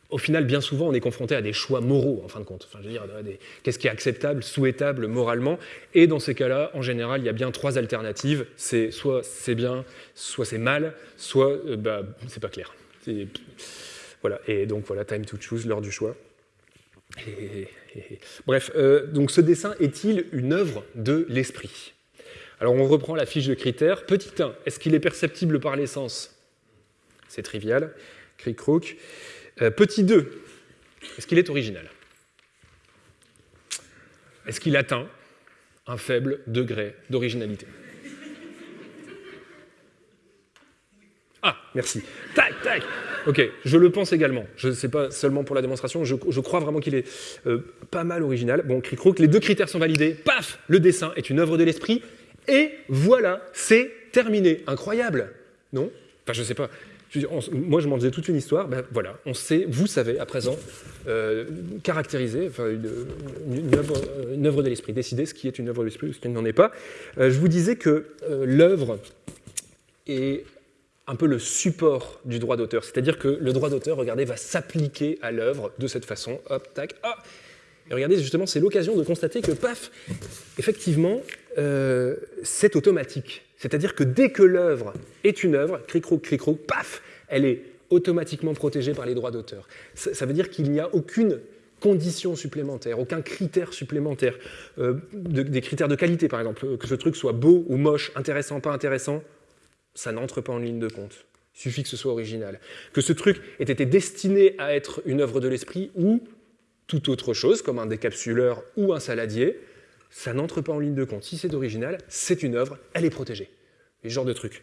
au final, bien souvent, on est confronté à des choix moraux, en fin de compte. Enfin, qu'est-ce qui est acceptable, souhaitable moralement Et dans ces cas-là, en général, il y a bien trois alternatives. C'est soit c'est bien, soit c'est mal, soit euh, bah, c'est pas clair. Voilà. Et donc voilà, time to choose, l'heure du choix. Bref, donc ce dessin est-il une œuvre de l'esprit? Alors on reprend la fiche de critères. Petit 1, est-ce qu'il est perceptible par l'essence C'est trivial, cric-croc. Euh, petit 2, est-ce qu'il est original? Est-ce qu'il atteint un faible degré d'originalité? Ah, merci. Tac, tac. Ok, je le pense également. Je ne sais pas seulement pour la démonstration, je, crois vraiment qu'il est euh, pas mal original. Bon, cric-croc, les deux critères sont validés. Paf Le dessin est une œuvre de l'esprit. Et voilà, c'est terminé. Incroyable, non? Enfin, je sais pas. moi, je m'en disais toute une histoire. Ben voilà, on sait, vous savez à présent euh, caractériser enfin, une, œuvre, de l'esprit, décider ce qui est une œuvre de l'esprit ou ce qui n'en est pas. Euh, je vous disais que euh, l'œuvre est un peu le support du droit d'auteur. C'est-à-dire que le droit d'auteur, regardez, va s'appliquer à l'œuvre de cette façon. Hop, tac, ah Et regardez, justement, c'est l'occasion de constater que, paf, effectivement, euh, c'est automatique. C'est-à-dire que dès que l'œuvre est une œuvre, cric-croc, cric-croc, paf, elle est automatiquement protégée par les droits d'auteur. Ça, veut dire qu'il n'y a aucune condition supplémentaire, aucun critère supplémentaire, euh, des critères de qualité par exemple, que ce truc soit beau ou moche, intéressant, pas intéressant, ça n'entre pas en ligne de compte. Il suffit que ce soit original. Que ce truc ait été destiné à être une œuvre de l'esprit ou tout autre chose, comme un décapsuleur ou un saladier, ça n'entre pas en ligne de compte. Si c'est original, c'est une œuvre, elle est protégée. Ce genre de truc.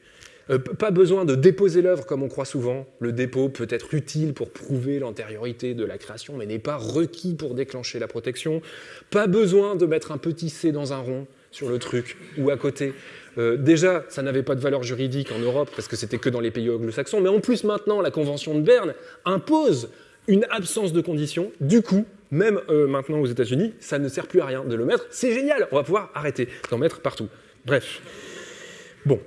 Euh, pas besoin de déposer l'œuvre comme on croit souvent. Le dépôt peut être utile pour prouver l'antériorité de la création, mais n'est pas requis pour déclencher la protection. Pas besoin de mettre un petit C dans un rond sur le truc ou à côté. Euh, déjà, ça n'avait pas de valeur juridique en Europe parce que c'était que dans les pays anglo-saxons, mais en plus maintenant, la Convention de Berne impose une absence de conditions. Du coup, même euh, maintenant aux États-Unis, ça ne sert plus à rien de le mettre. C'est génial, on va pouvoir arrêter d'en mettre partout. Bref. Bon.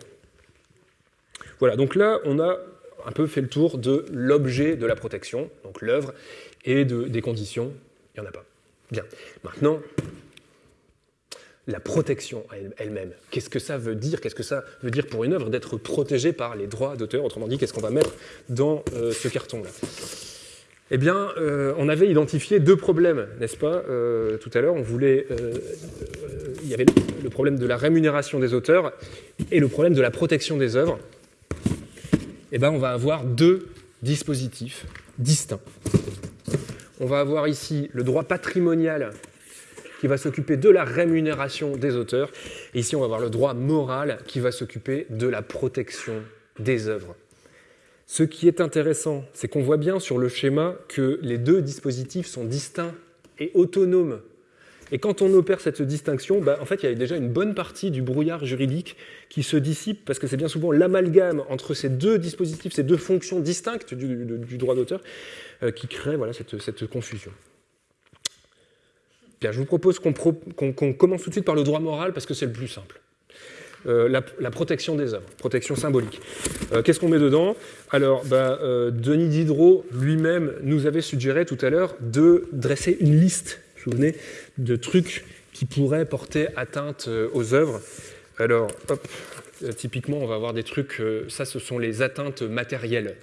Voilà, donc là, on a un peu fait le tour de l'objet de la protection, donc l'œuvre, et de, des conditions, Il n'y en a pas. Bien. Maintenant, la protection elle-même. Qu'est-ce que ça veut dire? Qu'est-ce que ça veut dire pour une œuvre d'être protégée par les droits d'auteur? Autrement dit, qu'est-ce qu'on va mettre dans euh, ce carton-là? Eh bien, euh, on avait identifié deux problèmes, n'est-ce pas euh, Tout à l'heure, on voulait... il y avait le problème de la rémunération des auteurs et le problème de la protection des œuvres. Eh bien, on va avoir deux dispositifs distincts. On va avoir ici le droit patrimonial qui va s'occuper de la rémunération des auteurs. Et ici, on va avoir le droit moral qui va s'occuper de la protection des œuvres. Ce qui est intéressant, c'est qu'on voit bien sur le schéma que les deux dispositifs sont distincts et autonomes. Et quand on opère cette distinction, bah, en fait, il y a déjà une bonne partie du brouillard juridique qui se dissipe, parce que c'est bien souvent l'amalgame entre ces deux dispositifs, ces deux fonctions distinctes du, droit d'auteur, euh, qui crée voilà, cette confusion. Bien, je vous propose qu'on commence tout de suite par le droit moral parce que c'est le plus simple. Euh, la, protection des œuvres, protection symbolique. Euh, qu'est-ce qu'on met dedans? Alors, bah, euh, Denis Diderot lui-même nous avait suggéré tout à l'heure de dresser une liste, vous souvenez, de trucs qui pourraient porter atteinte aux œuvres. Alors, hop, typiquement, on va avoir des trucs, ça ce sont les atteintes matérielles.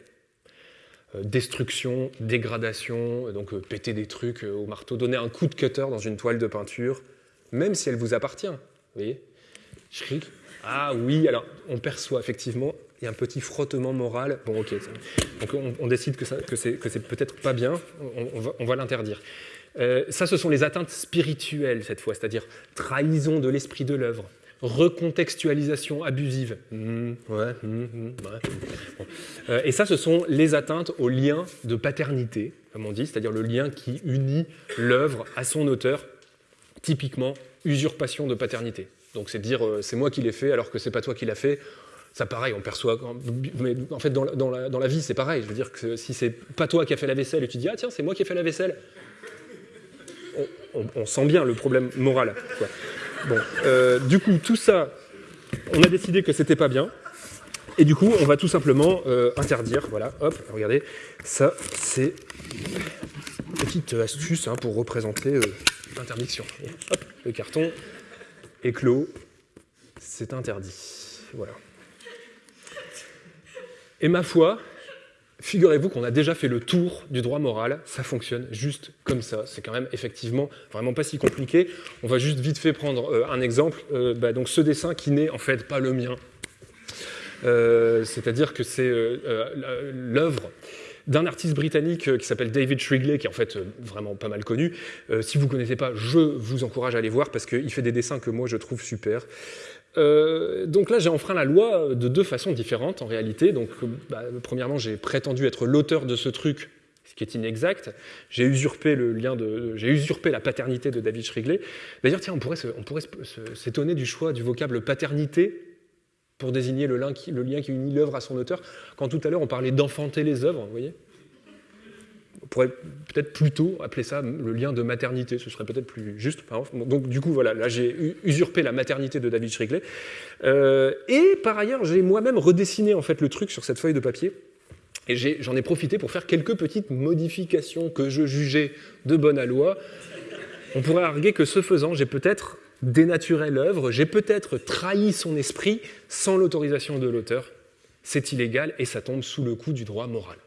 Destruction, dégradation, donc péter des trucs au marteau, donner un coup de cutter dans une toile de peinture, même si elle vous appartient. Vous voyez? Ah oui, alors on perçoit effectivement, il y a un petit frottement moral. Bon, ok. Donc on, décide que, que c'est peut-être pas bien, on, va, l'interdire. ça, ce sont les atteintes spirituelles cette fois, c'est-à-dire trahison de l'esprit de l'œuvre, recontextualisation abusive. Ouais, mmh, mmh, euh, et ça, ce sont les atteintes au lien de paternité, comme on dit, c'est-à-dire le lien qui unit l'œuvre à son auteur, typiquement usurpation de paternité. Donc c'est dire euh, c'est moi qui l'ai fait alors que c'est pas toi qui l'as fait. Ça pareil, on perçoit. Mais en fait, dans la, dans la, vie, c'est pareil. Je veux dire que si c'est pas toi qui as fait la vaisselle et tu dis ah tiens c'est moi qui ai fait la vaisselle, on, sent bien le problème moral. Bon, euh, du coup, tout ça, on a décidé que c'était pas bien. Et du coup, on va tout simplement euh, interdire. Voilà, hop, regardez, ça, c'est une petite astuce hein, pour représenter l'interdiction. Hop, le carton est clos, c'est interdit. Voilà. Et ma foi, Figurez-vous qu'on a déjà fait le tour du droit moral, ça fonctionne juste comme ça. C'est quand même effectivement vraiment pas si compliqué. On va juste vite fait prendre euh, un exemple. Euh, bah, donc ce dessin qui n'est en fait pas le mien. Euh, c'est-à-dire que c'est l'œuvre d'un artiste britannique qui s'appelle David Shrigley, qui est en fait vraiment pas mal connu. si vous ne connaissez pas, je vous encourage à aller voir parce qu'il fait des dessins que moi je trouve super. Euh, donc là, j'ai enfreint la loi de deux façons différentes en réalité. Donc, bah, premièrement, j'ai prétendu être l'auteur de ce truc, ce qui est inexact. J'ai usurpé la paternité de David Shrigley. D'ailleurs, tiens, on pourrait s'étonner du choix du vocable paternité pour désigner le lien qui, unit l'œuvre à son auteur, quand tout à l'heure on parlait d'enfanter les œuvres, vous voyez on pourrait peut-être plutôt appeler ça le lien de maternité, ce serait peut-être plus juste. Donc du coup, voilà, là j'ai usurpé la maternité de David Shrigley. Euh, et par ailleurs, j'ai moi-même redessiné en fait le truc sur cette feuille de papier. Et j'en ai, profité pour faire quelques petites modifications que je jugeais de bonne loi. On pourrait arguer que ce faisant, j'ai peut-être dénaturé l'œuvre, j'ai peut-être trahi son esprit sans l'autorisation de l'auteur. C'est illégal et ça tombe sous le coup du droit moral.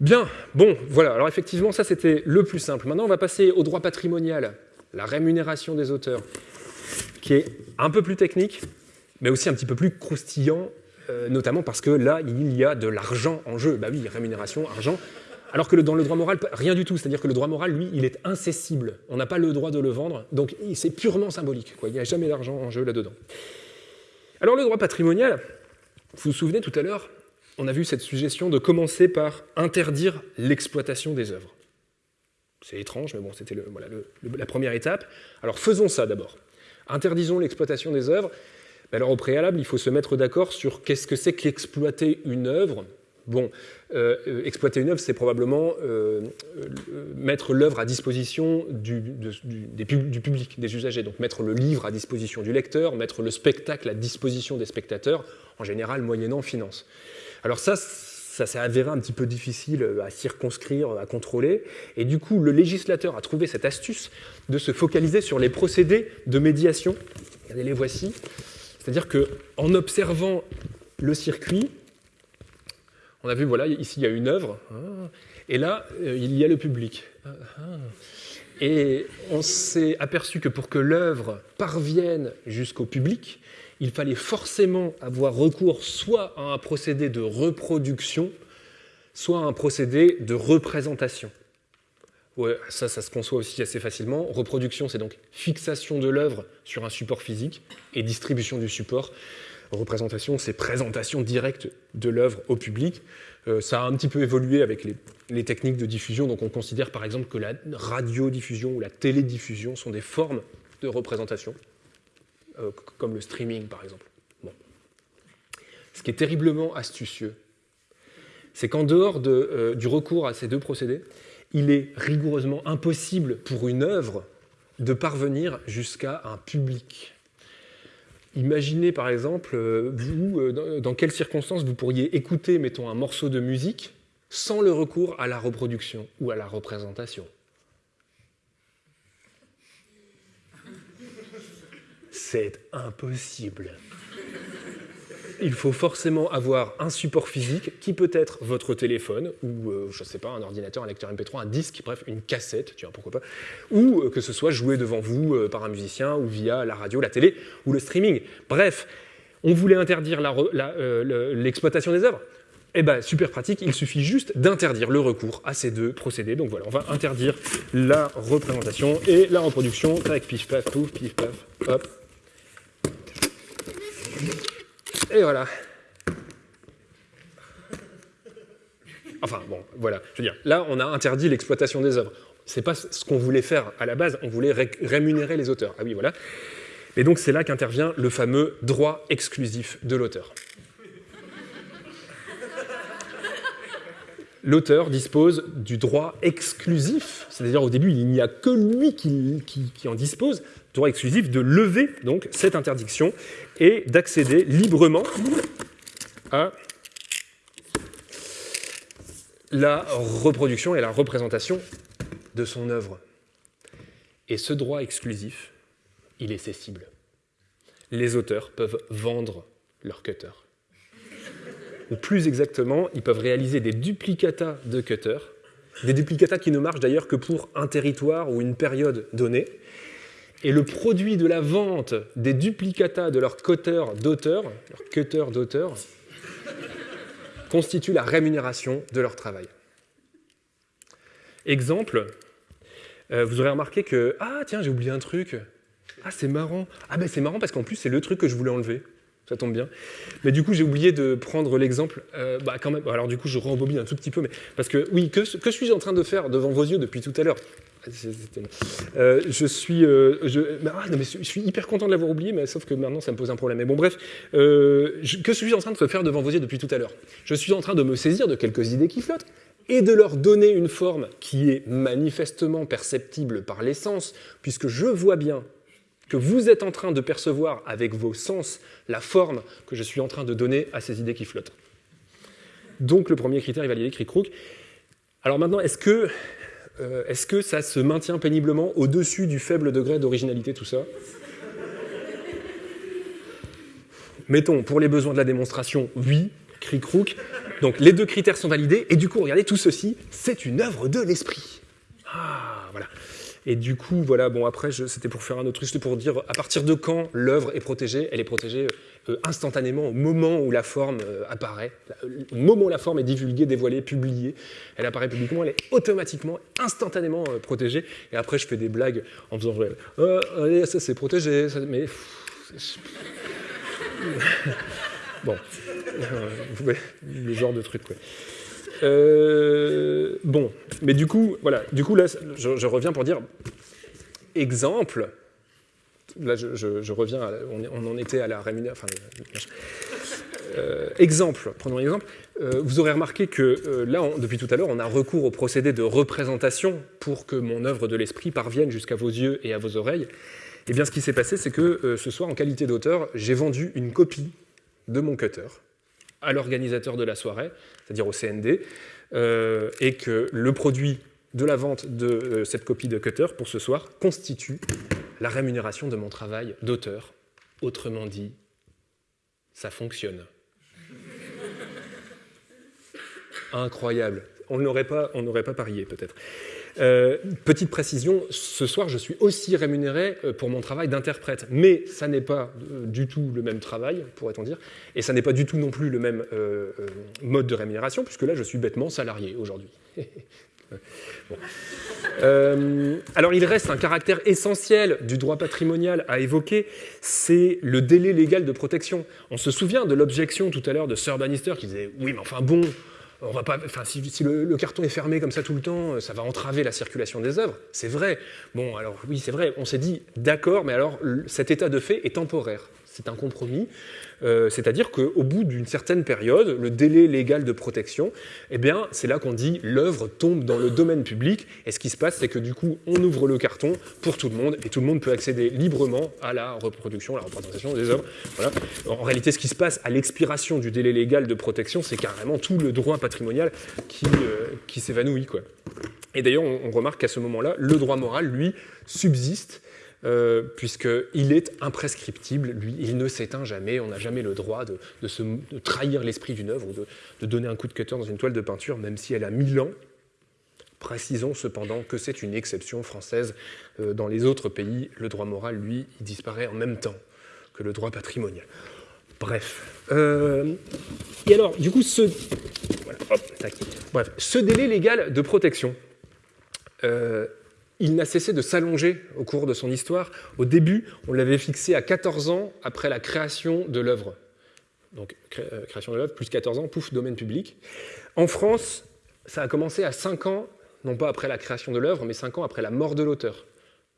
Bien, bon, voilà. Alors effectivement, ça c'était le plus simple. Maintenant, on va passer au droit patrimonial, la rémunération des auteurs, qui est un peu plus technique, mais aussi un petit peu plus croustillant, euh, notamment parce que là, il y a de l'argent en jeu. Bah oui, rémunération, argent. Alors que dans le droit moral, rien du tout. C'est-à-dire que le droit moral, lui, il est incessible. On n'a pas le droit de le vendre, donc c'est purement symbolique. Il n'y a jamais d'argent en jeu là-dedans. Alors le droit patrimonial, vous vous souvenez tout à l'heure, on a vu cette suggestion de commencer par interdire l'exploitation des œuvres. C'est étrange, mais bon, c'était la première étape. Alors faisons ça d'abord. Interdisons l'exploitation des œuvres. Alors au préalable, il faut se mettre d'accord sur qu'est-ce que c'est qu'exploiter une œuvre. Bon, euh, euh, exploiter une œuvre, c'est probablement euh, mettre l'œuvre à disposition du, du, public, des usagers. Donc mettre le livre à disposition du lecteur, mettre le spectacle à disposition des spectateurs, en général moyennant finance. Alors ça, ça s'est avéré un petit peu difficile à circonscrire, à contrôler. Et du coup, le législateur a trouvé cette astuce de se focaliser sur les procédés de médiation. Regardez, les voici. C'est-à-dire qu'en observant le circuit, on a vu, voilà, ici il y a une œuvre, ah, et là, euh, il y a le public. Ah, ah. Et on s'est aperçu que pour que l'œuvre parvienne jusqu'au public, il fallait forcément avoir recours soit à un procédé de reproduction, soit à un procédé de représentation. Ouais, ça, ça se conçoit aussi assez facilement. Reproduction, c'est donc fixation de l'œuvre sur un support physique et distribution du support. Représentation, c'est présentation directe de l'œuvre au public. Euh, ça a un petit peu évolué avec les, techniques de diffusion. Donc on considère par exemple que la radiodiffusion ou la télédiffusion sont des formes de représentation, euh, comme le streaming par exemple. Ce qui est terriblement astucieux, c'est qu'en dehors euh, du recours à ces deux procédés, il est rigoureusement impossible pour une œuvre de parvenir jusqu'à un public. Imaginez par exemple, euh, vous, euh, dans quelles circonstances vous pourriez écouter, mettons, un morceau de musique sans le recours à la reproduction ou à la représentation. C'est impossible il faut forcément avoir un support physique qui peut être votre téléphone ou, euh, je ne sais pas, un ordinateur, un lecteur MP3, un disque, bref, une cassette, tu vois, pourquoi pas, ou euh, que ce soit joué devant vous euh, par un musicien ou via la radio, la télé ou le streaming. Bref, on voulait interdire l'exploitation des œuvres. Eh bien, super pratique, il suffit juste d'interdire le recours à ces deux procédés. Donc voilà, on va interdire la représentation et la reproduction. Tac, pif, paf, pouf, pif, paf, hop. Et voilà. Enfin bon, voilà. Je veux dire, là, on a interdit l'exploitation des œuvres. C'est pas ce qu'on voulait faire à la base. On voulait rémunérer les auteurs. Ah oui, voilà. Et donc c'est là qu'intervient le fameux droit exclusif de l'auteur. L'auteur dispose du droit exclusif, c'est-à-dire au début il n'y a que lui qui, qui en dispose, droit exclusif de lever donc cette interdiction et d'accéder librement à la reproduction et la représentation de son œuvre. Et ce droit exclusif, il est cessible. Les auteurs peuvent vendre leur cutter. Ou plus exactement, ils peuvent réaliser des duplicata de cutter, des duplicata qui ne marchent d'ailleurs que pour un territoire ou une période donnée, et le produit de la vente des duplicata de leur cutter d'auteur, leur cutter d'auteur, constitue la rémunération de leur travail. Exemple, euh, vous aurez remarqué que ah tiens j'ai oublié un truc, ah c'est marrant, ah ben c'est marrant parce qu'en plus c'est le truc que je voulais enlever, ça tombe bien. Mais du coup j'ai oublié de prendre l'exemple, euh, bah quand même, alors du coup je rembobine un tout petit peu, mais parce que oui que suis-je en train de faire devant vos yeux depuis tout à l'heure? Euh, je suis, euh, ah, je, suis hyper content de l'avoir oublié, mais sauf que maintenant ça me pose un problème. Mais bon, bref, euh, que suis-je en train de faire devant vos yeux depuis tout à l'heure? Je suis en train de me saisir de quelques idées qui flottent et de leur donner une forme qui est manifestement perceptible par les sens, puisque je vois bien que vous êtes en train de percevoir avec vos sens la forme que je suis en train de donner à ces idées qui flottent. Donc le premier critère est validé, cric-crook. Alors maintenant, est-ce que euh, est-ce que ça se maintient péniblement au-dessus du faible degré d'originalité, tout ça? Mettons, pour les besoins de la démonstration, oui, cric-crook. Donc les deux critères sont validés, et du coup, regardez, tout ceci, c'est une œuvre de l'esprit. Ah. Et du coup, voilà, bon, après, c'était pour faire un autre truc, c'était pour dire à partir de quand l'œuvre est protégée. Elle est protégée euh, instantanément au moment où la forme euh, apparaît, au moment où la forme est divulguée, dévoilée, publiée. Elle apparaît publiquement, elle est automatiquement, instantanément euh, protégée. Et après, je fais des blagues en faisant allez, ça c'est protégé, mais. bon, le genre de truc, quoi. Euh, bon, mais du coup, voilà, du coup là, je, reviens pour dire exemple. Là, je, reviens, on, en était à la rémunération. Euh, exemple, prenons un exemple. Euh, vous aurez remarqué que là, depuis tout à l'heure, on a recours au procédé de représentation pour que mon œuvre de l'esprit parvienne jusqu'à vos yeux et à vos oreilles. Eh bien, ce qui s'est passé, c'est que ce soir, en qualité d'auteur, j'ai vendu une copie de mon cutter à l'organisateur de la soirée, c'est-à-dire au CND, euh, et que le produit de la vente de euh, cette copie de Cutter pour ce soir constitue la rémunération de mon travail d'auteur. Autrement dit, ça fonctionne. Incroyable. On n'aurait pas, pas parié peut-être. Euh, petite précision, ce soir, je suis aussi rémunéré euh, pour mon travail d'interprète, mais ça n'est pas euh, du tout le même travail, pourrait-on dire, et ça n'est pas du tout non plus le même mode de rémunération, puisque là, je suis bêtement salarié aujourd'hui. alors il reste un caractère essentiel du droit patrimonial à évoquer, c'est le délai légal de protection. On se souvient de l'objection tout à l'heure de Sir Bannister qui disait oui mais enfin bon, si, le, carton est fermé comme ça tout le temps, ça va entraver la circulation des œuvres. C'est vrai. Bon, alors oui, c'est vrai. On s'est dit, d'accord, mais alors cet état de fait est temporaire. C'est un compromis. Euh, c'est-à-dire qu'au bout d'une certaine période, le délai légal de protection, eh c'est là qu'on dit l'œuvre tombe dans le domaine public. Et ce qui se passe, c'est que du coup, on ouvre le carton pour tout le monde et tout le monde peut accéder librement à la reproduction, à la représentation des œuvres. En réalité, ce qui se passe à l'expiration du délai légal de protection, c'est carrément tout le droit patrimonial qui, euh, qui s'évanouit. Et d'ailleurs, on remarque qu'à ce moment-là, le droit moral, lui, subsiste euh, puisqu'il est imprescriptible, lui, il ne s'éteint jamais, on n'a jamais le droit de, se, trahir l'esprit d'une œuvre ou de, donner un coup de cutter dans une toile de peinture, même si elle a mille ans. Précisons cependant que c'est une exception française. Euh, dans les autres pays, le droit moral, lui, il disparaît en même temps que le droit patrimonial. Bref. Euh, et alors, du coup, ce, délai légal de protection, il n'a cessé de s'allonger au cours de son histoire. Au début, on l'avait fixé à 14 ans après la création de l'œuvre. Donc, euh, création de l'œuvre, plus 14 ans, pouf, domaine public. En France, ça a commencé à 5 ans, non pas après la création de l'œuvre, mais 5 ans après la mort de l'auteur.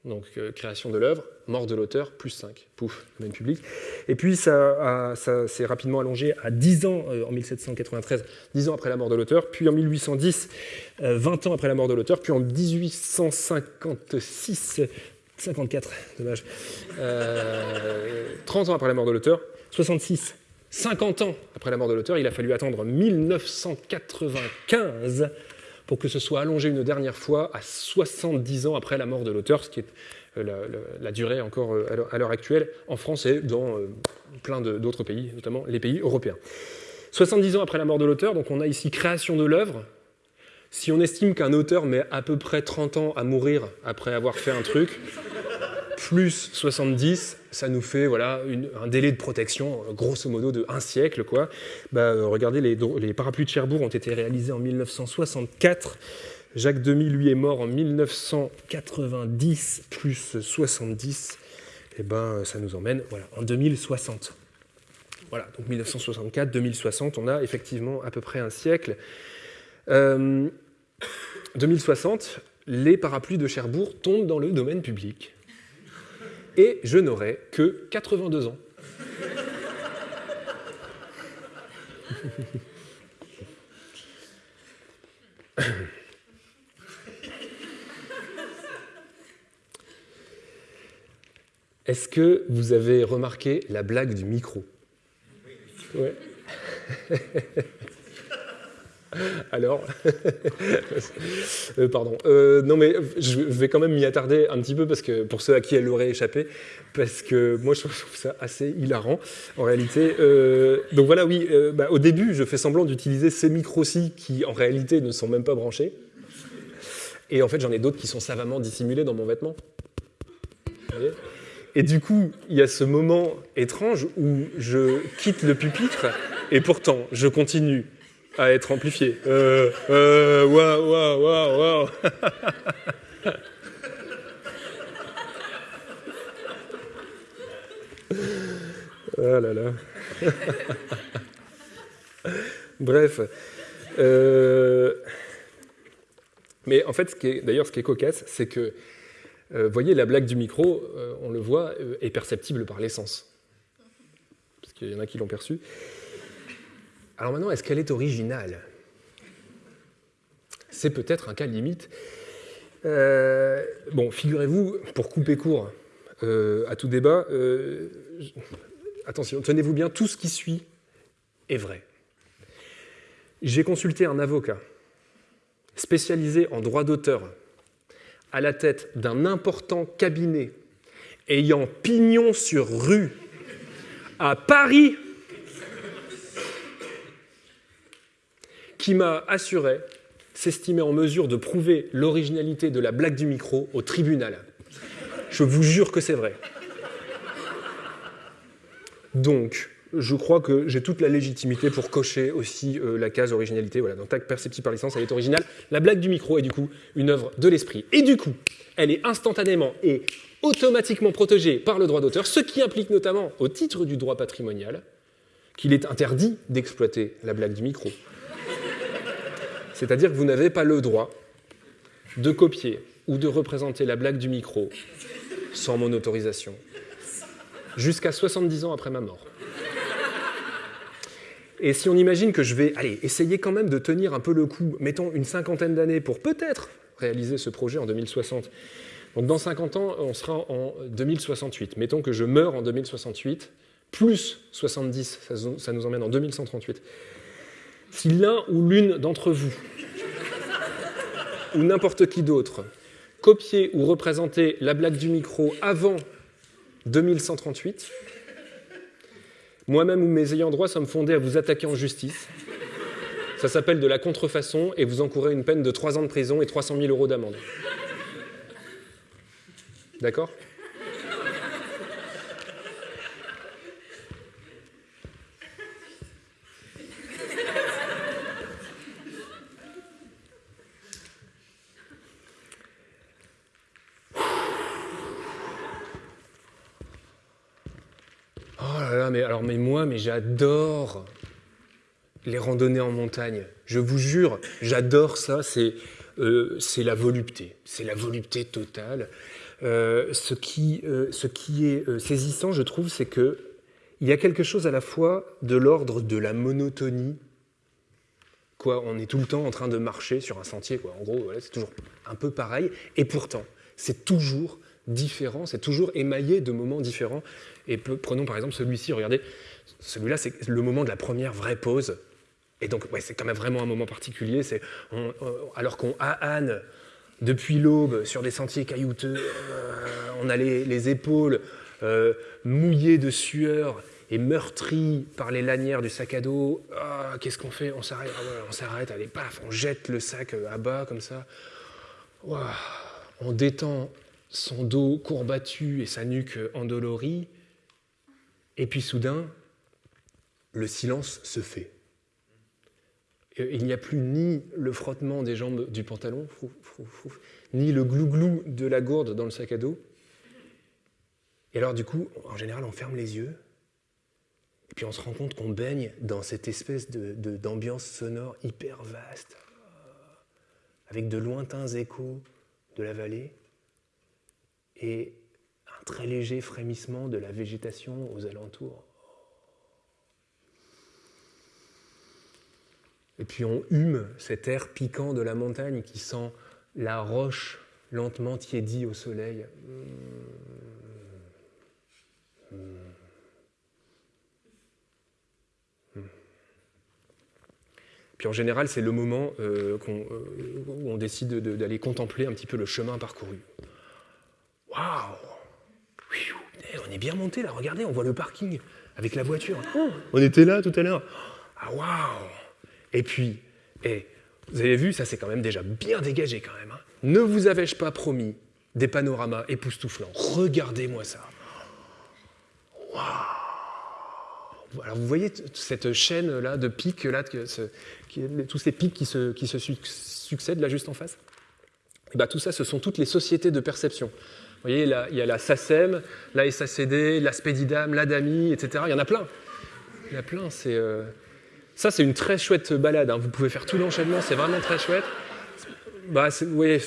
Donc, euh, création de l'œuvre, mort de l'auteur, plus 5, pouf, domaine public. Et puis, ça, s'est rapidement allongé à 10 ans euh, en 1793, 10 ans après la mort de l'auteur, puis en 1810, 20 ans après la mort de l'auteur, puis en 1856, 54, dommage, 30 ans après la mort de l'auteur, 66, 50 ans après la mort de l'auteur, il a fallu attendre 1995 pour que ce soit allongé une dernière fois à 70 ans après la mort de l'auteur, ce qui est euh, la, durée encore euh, à l'heure actuelle en France et dans euh, plein d'autres pays, notamment les pays européens. 70 ans après la mort de l'auteur, donc on a ici création de l'œuvre. Si on estime qu'un auteur met à peu près 30 ans à mourir après avoir fait un truc, plus 70, ça nous fait voilà, un délai de protection, grosso modo, de un siècle. Quoi. Bah, euh, regardez, les, parapluies de Cherbourg ont été réalisés en 1964. Jacques Demy, lui, est mort en 1990, plus 70. Et eh ben, ça nous emmène voilà, en 2060. Voilà, donc 1964, 2060, on a effectivement à peu près un siècle. 2060, euh, les parapluies de Cherbourg tombent dans le domaine public et je n'aurai que 82 ans. Est-ce que vous avez remarqué la blague du micro? Alors, euh, pardon. Euh, non, mais je vais quand même m'y attarder un petit peu parce que pour ceux à qui elle aurait échappé, parce que moi je trouve ça assez hilarant en réalité. Euh, donc voilà, oui. Bah, au début, je fais semblant d'utiliser ces micros-ci qui en réalité ne sont même pas branchés. Et en fait, j'en ai d'autres qui sont savamment dissimulés dans mon vêtement. Et du coup, il y a ce moment étrange où je quitte le pupitre et pourtant je continue à être amplifié. Euh, euh, waouh, waouh, waouh, waouh. Ah là là. Bref. Euh, mais en fait, d'ailleurs, ce qui est cocasse, c'est que, vous voyez, la blague du micro, on le voit, est perceptible par l'essence. Parce qu'il y en a qui l'ont perçu. Alors maintenant, est-ce qu'elle est originale? C'est peut-être un cas limite. Euh, bon, figurez-vous, pour couper court euh, à tout débat, euh, attention, tenez-vous bien, tout ce qui suit est vrai. J'ai consulté un avocat spécialisé en droit d'auteur à la tête d'un important cabinet ayant pignon sur rue à Paris qui m'a assuré s'estimer en mesure de prouver l'originalité de la blague du micro au tribunal. Je vous jure que c'est vrai. Donc, je crois que j'ai toute la légitimité pour cocher aussi euh, la case originalité. Voilà, donc perceptible par licence, elle est originale. La blague du micro est du coup une œuvre de l'esprit. Et du coup, elle est instantanément et automatiquement protégée par le droit d'auteur, ce qui implique notamment, au titre du droit patrimonial, qu'il est interdit d'exploiter la blague du micro. C'est-à-dire que vous n'avez pas le droit de copier ou de représenter la blague du micro sans mon autorisation, jusqu'à 70 ans après ma mort. Et si on imagine que je vais allez, essayer quand même de tenir un peu le coup, mettons une cinquantaine d'années pour peut-être réaliser ce projet en 2060. Donc dans 50 ans, on sera en 2068. Mettons que je meurs en 2068, plus 70, ça nous emmène en 2138. Si l'un ou l'une d'entre vous, ou n'importe qui d'autre, copier ou représenter la blague du micro avant 2138, moi-même ou mes ayants droit sommes fondés à vous attaquer en justice. Ça s'appelle de la contrefaçon et vous encourez une peine de 3 ans de prison et 300 000 euros d'amende. D'accord mais alors, mais j'adore les randonnées en montagne. Je vous jure, j'adore ça. C'est euh, la volupté. C'est la volupté totale. Euh, ce, qui, euh, ce qui est saisissant, je trouve, c'est que il y a quelque chose à la fois de l'ordre de la monotonie. Quoi, on est tout le temps en train de marcher sur un sentier. En gros, c'est toujours un peu pareil. Et pourtant, c'est toujours différent, c'est toujours émaillé de moments différents. Et prenons par exemple celui-ci, regardez, celui-là, c'est le moment de la première vraie pause. Et donc, ouais, c'est quand même vraiment un moment particulier. C'est alors qu'on Anne depuis l'aube sur des sentiers caillouteux, euh, on a les, épaules euh, mouillées de sueur et meurtries par les lanières du sac à dos. Ah, qu'est-ce qu'on fait? On s'arrête, ah on s'arrête, allez, paf, on jette le sac euh, à bas comme ça. on détend son dos courbattu et sa nuque endolorie, et puis soudain, le silence se fait. Il n'y a plus ni le frottement des jambes du pantalon, ni le glouglou de la gourde dans le sac à dos. Et alors du coup, en général, on ferme les yeux, et puis on se rend compte qu'on baigne dans cette espèce d'ambiance sonore hyper vaste, avec de lointains échos de la vallée et un très léger frémissement de la végétation aux alentours. Et puis on hume cet air piquant de la montagne qui sent la roche lentement tiédie au soleil. Puis en général, c'est le moment euh, euh, où on décide d'aller contempler un petit peu le chemin parcouru. Waouh On est bien monté là, regardez, on voit le parking avec la voiture. Oh, on était là tout à l'heure. Ah waouh Et puis, vous avez vu, ça c'est quand même déjà bien dégagé quand même. Hein. ne vous avais-je pas promis des panoramas époustouflants? Regardez-moi ça. Alors vous voyez cette chaîne là de pics tous ces pics qui se, qui se succèdent là juste en face? Et eh bien, tout ça, ce sont toutes les sociétés de perception. Vous voyez, il y a la SACEM, la SACD, la Spedidam, l'ADAMI, etc. Il y en a plein. Il y en a plein. C'est, euh, Ça, c'est une très chouette balade. Hein. Vous pouvez faire tout l'enchaînement, c'est vraiment très chouette. Bah, euh,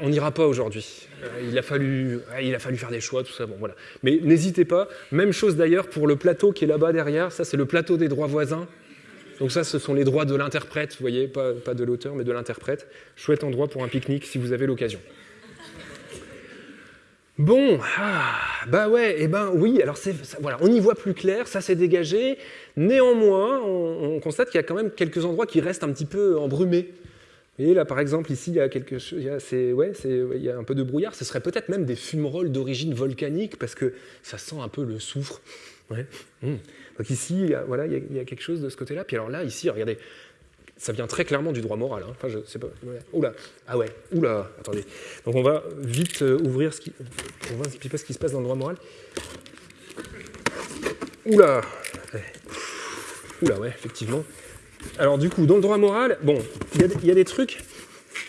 on n'ira pas aujourd'hui. Euh, il, a fallu, il a fallu faire des choix, tout ça. Bon, voilà. Mais n'hésitez pas. Même chose d'ailleurs pour le plateau qui est là-bas derrière. Ça, c'est le plateau des droits voisins. Donc ça, ce sont les droits de l'interprète, vous voyez, pas, de l'auteur, mais de l'interprète. Chouette endroit pour un pique-nique si vous avez l'occasion. Bon, ah, bah ouais, et eh ben oui, alors c'est, voilà, on y voit plus clair, ça s'est dégagé. Néanmoins, on, constate qu'il y a quand même quelques endroits qui restent un petit peu embrumés. Et là, par exemple, ici, il y a quelque chose, il y a, il y a un peu de brouillard. Ce serait peut-être même des fumerolles d'origine volcanique parce que ça sent un peu le soufre. Mmh. Donc ici, il y a, voilà, il y a quelque chose de ce côté-là. Puis alors là, ici, regardez, ça vient très clairement du droit moral. Hein. Oula, ah ouais, oula, attendez. Donc on va vite euh, ouvrir ce qui. On va un ce qui se passe dans le droit moral. Oula, oula, ouais, effectivement. Alors du coup, dans le droit moral, bon, il y, a des trucs.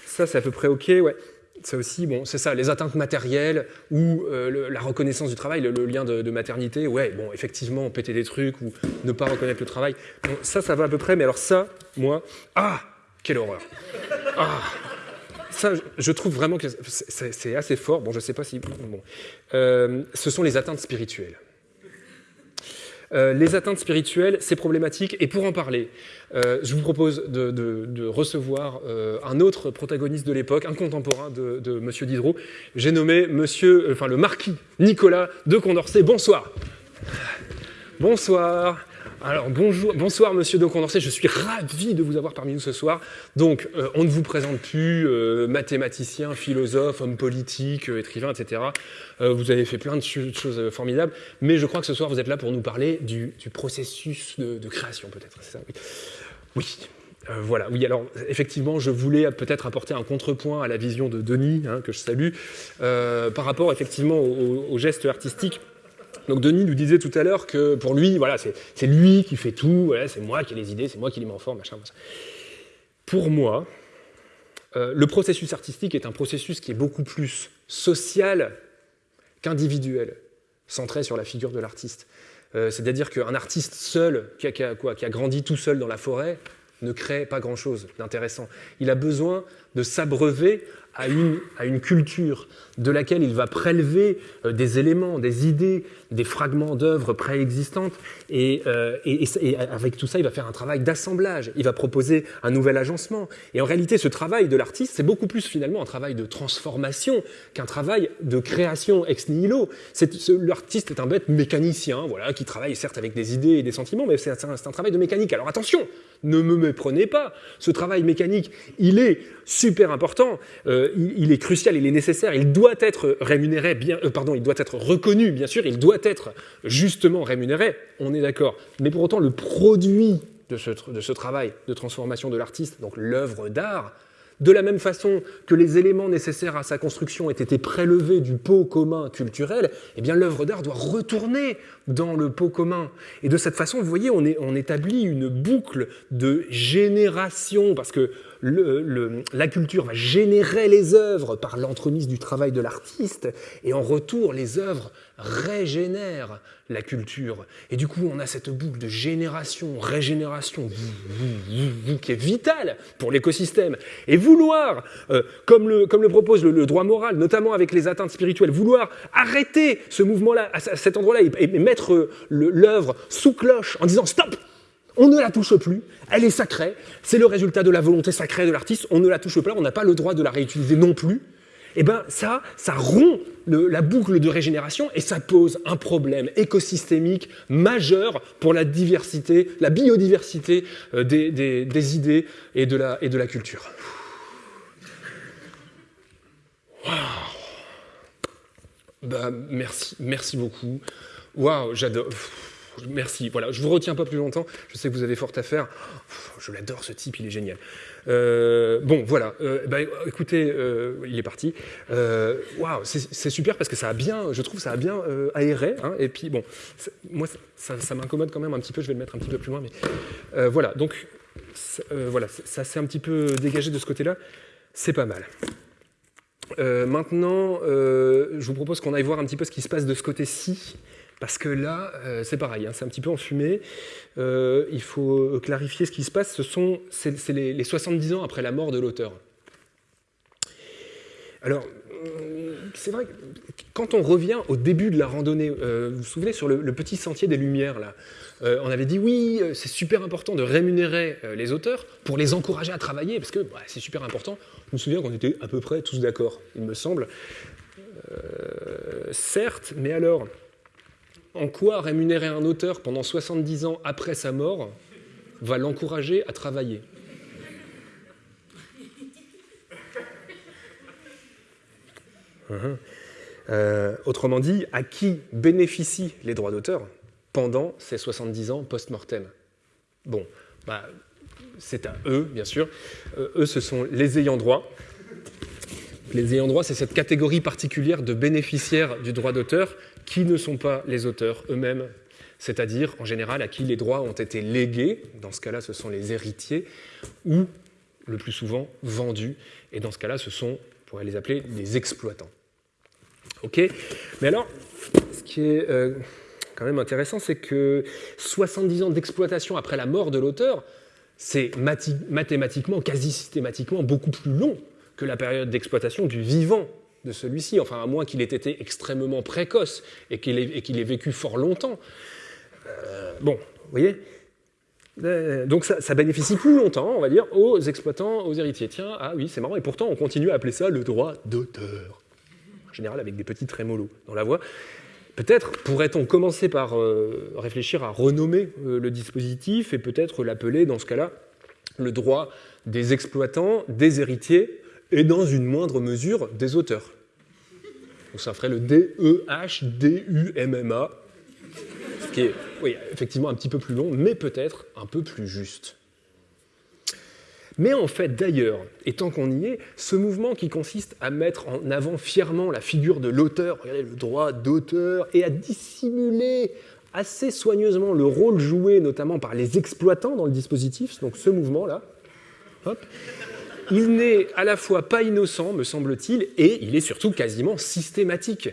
Ça, c'est à peu près ok, ouais. Ça aussi, bon, c'est ça, les atteintes matérielles ou euh, la reconnaissance du travail, le, lien de, maternité, ouais, bon, effectivement, péter des trucs ou ne pas reconnaître le travail. Ça, ça va à peu près, mais alors ça, moi, ah, quelle horreur. Ah, ça, je trouve vraiment que c'est assez fort. Bon, je sais pas si. Bon. Euh, ce sont les atteintes spirituelles. Euh, les atteintes spirituelles, c'est problématique. Et pour en parler, euh, je vous propose de, recevoir euh, un autre protagoniste de l'époque, un contemporain de, de M. Diderot. J'ai nommé monsieur, enfin, le marquis Nicolas de Condorcet. Bonsoir. Bonsoir. Alors bonjour, bonsoir Monsieur de Condorcet, je suis ravi de vous avoir parmi nous ce soir. Donc euh, on ne vous présente plus euh, mathématicien, philosophe, homme politique, euh, écrivain, etc. vous avez fait plein de choses formidables, mais je crois que ce soir vous êtes là pour nous parler du, processus de, création peut-être, Oui. voilà, oui, alors effectivement, je voulais peut-être apporter un contrepoint à la vision de Denis, hein, que je salue, par rapport effectivement au geste artistique donc Denis nous disait tout à l'heure que pour lui, voilà, c'est lui qui fait tout, c'est moi qui ai les idées, c'est moi qui les mets en forme. Pour moi, euh, le processus artistique est un processus qui est beaucoup plus social qu'individuel, centré sur la figure de l'artiste. Euh, c'est-à-dire qu'un artiste seul, qui a, quoi, qui a grandi tout seul dans la forêt, ne crée pas grand-chose d'intéressant. Il a besoin de s'abreuver à une, culture de laquelle il va prélever euh, des éléments, des idées, des fragments d'œuvres préexistantes, et, euh, et, avec tout ça, il va faire un travail d'assemblage, il va proposer un nouvel agencement. Et en réalité, ce travail de l'artiste, c'est beaucoup plus finalement un travail de transformation qu'un travail de création ex nihilo. L'artiste est un bête mécanicien, voilà, qui travaille certes avec des idées et des sentiments, mais c'est un, un travail de mécanique. Alors attention, ne me méprenez pas, ce travail mécanique, il est super important, euh, il, est crucial, il est nécessaire, il doit être rémunéré, bien, euh, pardon, il doit être reconnu, bien sûr, il doit être justement rémunéré, on est d'accord. Mais pour autant, le produit de ce, de ce travail de transformation de l'artiste, donc l'œuvre d'art, de la même façon que les éléments nécessaires à sa construction ont été prélevés du pot commun culturel, eh bien l'œuvre d'art doit retourner dans le pot commun. Et de cette façon, vous voyez, on, établit une boucle de génération, parce que la culture va générer les œuvres par l'entremise du travail de l'artiste, et en retour, les œuvres régénèrent la culture. Et du coup, on a cette boucle de génération, régénération, qui est vitale pour l'écosystème. Et vouloir, euh, comme, le, propose le, droit moral, notamment avec les atteintes spirituelles, vouloir arrêter ce mouvement-là, à cet endroit-là, et, et mettre l'œuvre sous cloche en disant stop, on ne la touche plus, elle est sacrée, c'est le résultat de la volonté sacrée de l'artiste, on ne la touche pas, on n'a pas le droit de la réutiliser non plus. Eh bien ça, ça rompt la boucle de régénération et ça pose un problème écosystémique majeur pour la diversité, la biodiversité euh, des, idées et de la, et de la culture. Ben, merci, merci beaucoup. Waouh, j'adore merci. Voilà, je vous retiens pas plus longtemps. Je sais que vous avez fort à faire. Je l'adore, ce type, il est génial. Euh, bon, voilà. Euh, bah, écoutez, euh, il est parti. Waouh, c'est super parce que ça a bien, je trouve, ça a bien aéré. Hein. et puis, bon, moi, ça, m'incommode quand même un petit peu. Je vais le mettre un petit peu plus loin, mais voilà. Donc, voilà, ça s'est un petit peu dégagé de ce côté-là. C'est pas mal. maintenant, je vous propose qu'on aille voir un petit peu ce qui se passe de ce côté-ci. Parce que là, euh, c'est pareil, hein, c'est un petit peu enfumé. Euh, il faut clarifier ce qui se passe. Ce sont c'est, les, 70 ans après la mort de l'auteur. Alors, euh, c'est vrai, quand on revient au début de la randonnée, vous vous souvenez sur le, petit sentier des Lumières, là, on avait dit oui, c'est super important de rémunérer les auteurs pour les encourager à travailler, parce que bah, c'est super important. Je me souviens qu'on était à peu près tous d'accord, il me semble. certes, mais alors, en quoi rémunérer un auteur pendant 70 ans après sa mort va l'encourager à travailler? Uh-huh. euh, autrement dit, à qui bénéficient les droits d'auteur pendant ces 70 ans post-mortem? Bon, bah, c'est à eux, bien sûr. Euh, eux, ce sont les ayants droit. Les ayants droit, c'est cette catégorie particulière de bénéficiaires du droit d'auteur qui ne sont pas les auteurs eux-mêmes, c'est-à-dire en général à qui les droits ont été légués, dans ce cas-là ce sont les héritiers, ou le plus souvent vendus, et dans ce cas-là ce sont, on pourrait les appeler, les exploitants. Ok. Mais alors, ce qui est euh, quand même intéressant, c'est que 70 ans d'exploitation après la mort de l'auteur, c'est mathématiquement, quasi systématiquement, beaucoup plus long que la période d'exploitation du vivant de celui-ci, enfin à moins qu'il ait été extrêmement précoce et qu'il ait, vécu fort longtemps. Euh, bon, vous voyez euh, donc ça, bénéficie plus longtemps, on va dire, aux exploitants, aux héritiers. Tiens, ah oui, c'est marrant, et pourtant on continue à appeler ça le droit d'auteur. En général avec des petits trémolos dans la voix. Peut-être pourrait-on commencer par euh, réfléchir à renommer le dispositif et peut-être l'appeler dans ce cas-là le droit des exploitants, des héritiers et dans une moindre mesure des auteurs. Donc ça ferait le D-E-H-D-U-M-M-A, ce qui est effectivement un petit peu plus long, mais peut-être un peu plus juste. Mais en fait, d'ailleurs, et tant qu'on y est, ce mouvement qui consiste à mettre en avant fièrement la figure de l'auteur, regardez le droit d'auteur, et à dissimuler assez soigneusement le rôle joué notamment par les exploitants dans le dispositif, donc ce mouvement-là, hop, il n'est à la fois pas innocent, me semble-t-il, et il est surtout quasiment systématique.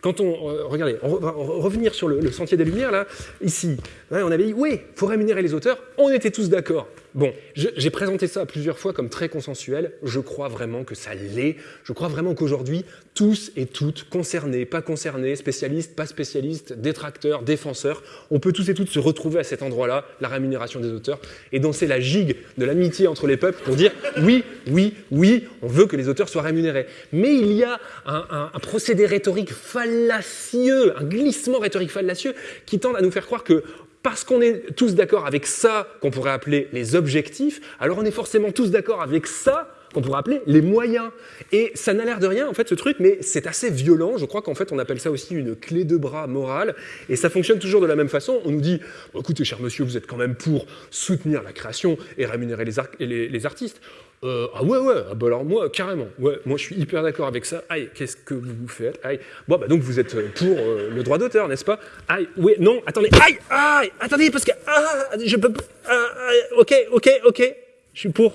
Quand on, euh, regardez, on va revenir sur le, sentier des Lumières, là, ici, on avait dit, oui, il faut rémunérer les auteurs, on était tous d'accord. Bon, j'ai présenté ça plusieurs fois comme très consensuel, je crois vraiment que ça l'est, je crois vraiment qu'aujourd'hui, tous et toutes, concernés, pas concernés, spécialistes, pas spécialistes, détracteurs, défenseurs, on peut tous et toutes se retrouver à cet endroit-là, la rémunération des auteurs, et danser la gigue de l'amitié entre les peuples pour dire oui, oui, oui, on veut que les auteurs soient rémunérés. Mais il y a un, procédé rhétorique fallacieux, un glissement rhétorique fallacieux qui tend à nous faire croire que parce qu'on est tous d'accord avec ça qu'on pourrait appeler les objectifs, alors on est forcément tous d'accord avec ça qu'on pourrait appeler les moyens. Et ça n'a l'air de rien, en fait, ce truc, mais c'est assez violent. Je crois qu'en fait, on appelle ça aussi une clé de bras morale. Et ça fonctionne toujours de la même façon. On nous dit, écoutez, cher monsieur, vous êtes quand même pour soutenir la création et rémunérer les artistes. Euh, ah ouais, ouais, ah bah alors moi, carrément, ouais, moi je suis hyper d'accord avec ça. Aïe, qu'est-ce que vous faites? Aïe, bon, bah donc vous êtes pour euh, le droit d'auteur, n'est-ce pas? Aïe, oui, non, attendez, aïe, aïe, attendez, parce que, ah, je peux, ah, ok, ok, ok, je suis pour.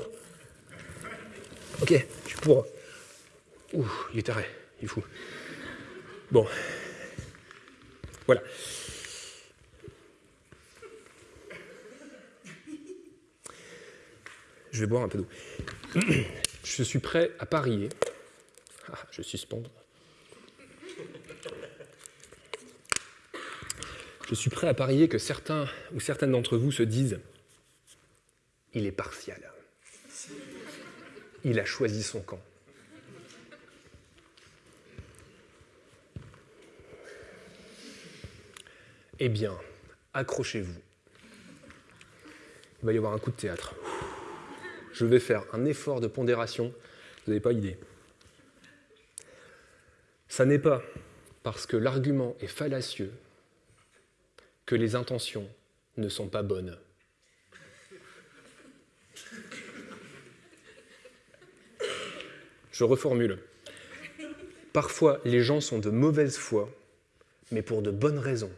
Ok, je suis pour. Ouh, il est taré, il est fou. Bon, voilà. Je vais boire un peu d'eau. Je suis prêt à parier. Ah, je suspendre. Je suis prêt à parier que certains ou certaines d'entre vous se disent il est partial. Il a choisi son camp. Eh bien, accrochez-vous. Il va y avoir un coup de théâtre je vais faire un effort de pondération, vous n'avez pas idée. Ça n'est pas parce que l'argument est fallacieux que les intentions ne sont pas bonnes. Je reformule. Parfois, les gens sont de mauvaise foi, mais pour de bonnes raisons.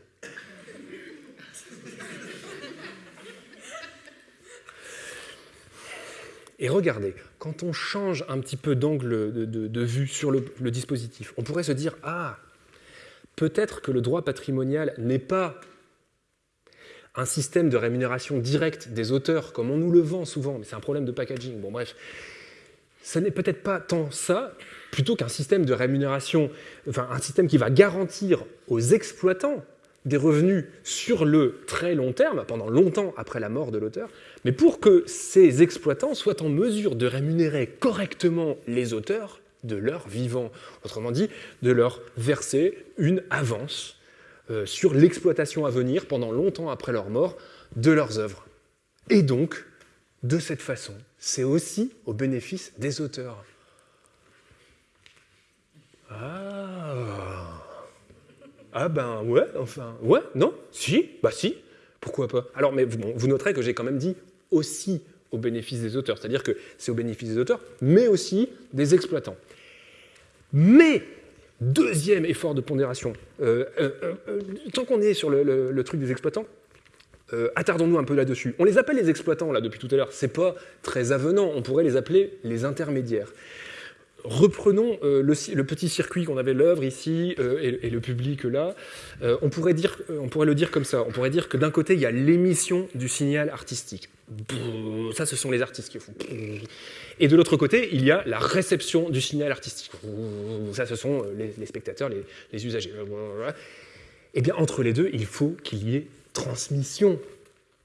Et regardez, quand on change un petit peu d'angle de, vue sur le, dispositif, on pourrait se dire, ah, peut-être que le droit patrimonial n'est pas un système de rémunération directe des auteurs, comme on nous le vend souvent, mais c'est un problème de packaging. Bon, bref, ce n'est peut-être pas tant ça, plutôt qu'un système de rémunération, enfin un système qui va garantir aux exploitants des revenus sur le très long terme, pendant longtemps après la mort de l'auteur, mais pour que ces exploitants soient en mesure de rémunérer correctement les auteurs de leur vivant. Autrement dit, de leur verser une avance euh, sur l'exploitation à venir pendant longtemps après leur mort de leurs œuvres. Et donc, de cette façon, c'est aussi au bénéfice des auteurs. Ah. Ah ben ouais, enfin, ouais, non, si, bah si, pourquoi pas Alors, mais vous noterez que j'ai quand même dit aussi au bénéfice des auteurs, c'est-à-dire que c'est au bénéfice des auteurs, mais aussi des exploitants. Mais, deuxième effort de pondération, euh, euh, euh, tant qu'on est sur le, truc des exploitants, attardons-nous un peu là-dessus. On les appelle les exploitants là depuis tout à l'heure, c'est pas très avenant, on pourrait les appeler les intermédiaires reprenons euh, le, petit circuit qu'on avait l'œuvre ici euh, et, le public là. Euh, on, pourrait dire, on pourrait le dire comme ça. On pourrait dire que d'un côté, il y a l'émission du signal artistique. Ça, ce sont les artistes qui font. Et de l'autre côté, il y a la réception du signal artistique. Ça, ce sont les, spectateurs, les, les usagers. Eh bien, entre les deux, il faut qu'il y ait transmission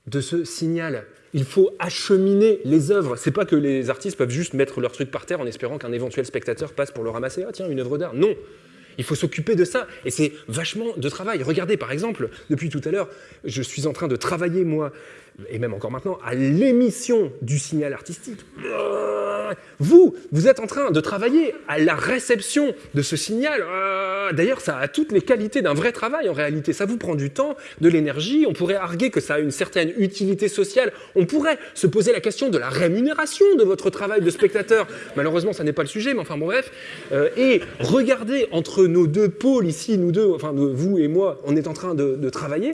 de ce signal il faut acheminer les œuvres. C'est pas que les artistes peuvent juste mettre leur truc par terre en espérant qu'un éventuel spectateur passe pour le ramasser. Ah tiens, une œuvre d'art. Non, il faut s'occuper de ça. Et c'est vachement de travail. Regardez, par exemple, depuis tout à l'heure, je suis en train de travailler, moi, et même encore maintenant, à l'émission du signal artistique. Vous, vous êtes en train de travailler à la réception de ce signal. D'ailleurs, ça a toutes les qualités d'un vrai travail en réalité. Ça vous prend du temps, de l'énergie. On pourrait arguer que ça a une certaine utilité sociale. On pourrait se poser la question de la rémunération de votre travail de spectateur. Malheureusement, ça n'est pas le sujet, mais enfin bon bref. Euh, et regardez entre nos deux pôles ici, nous deux, enfin vous et moi, on est en train de travailler.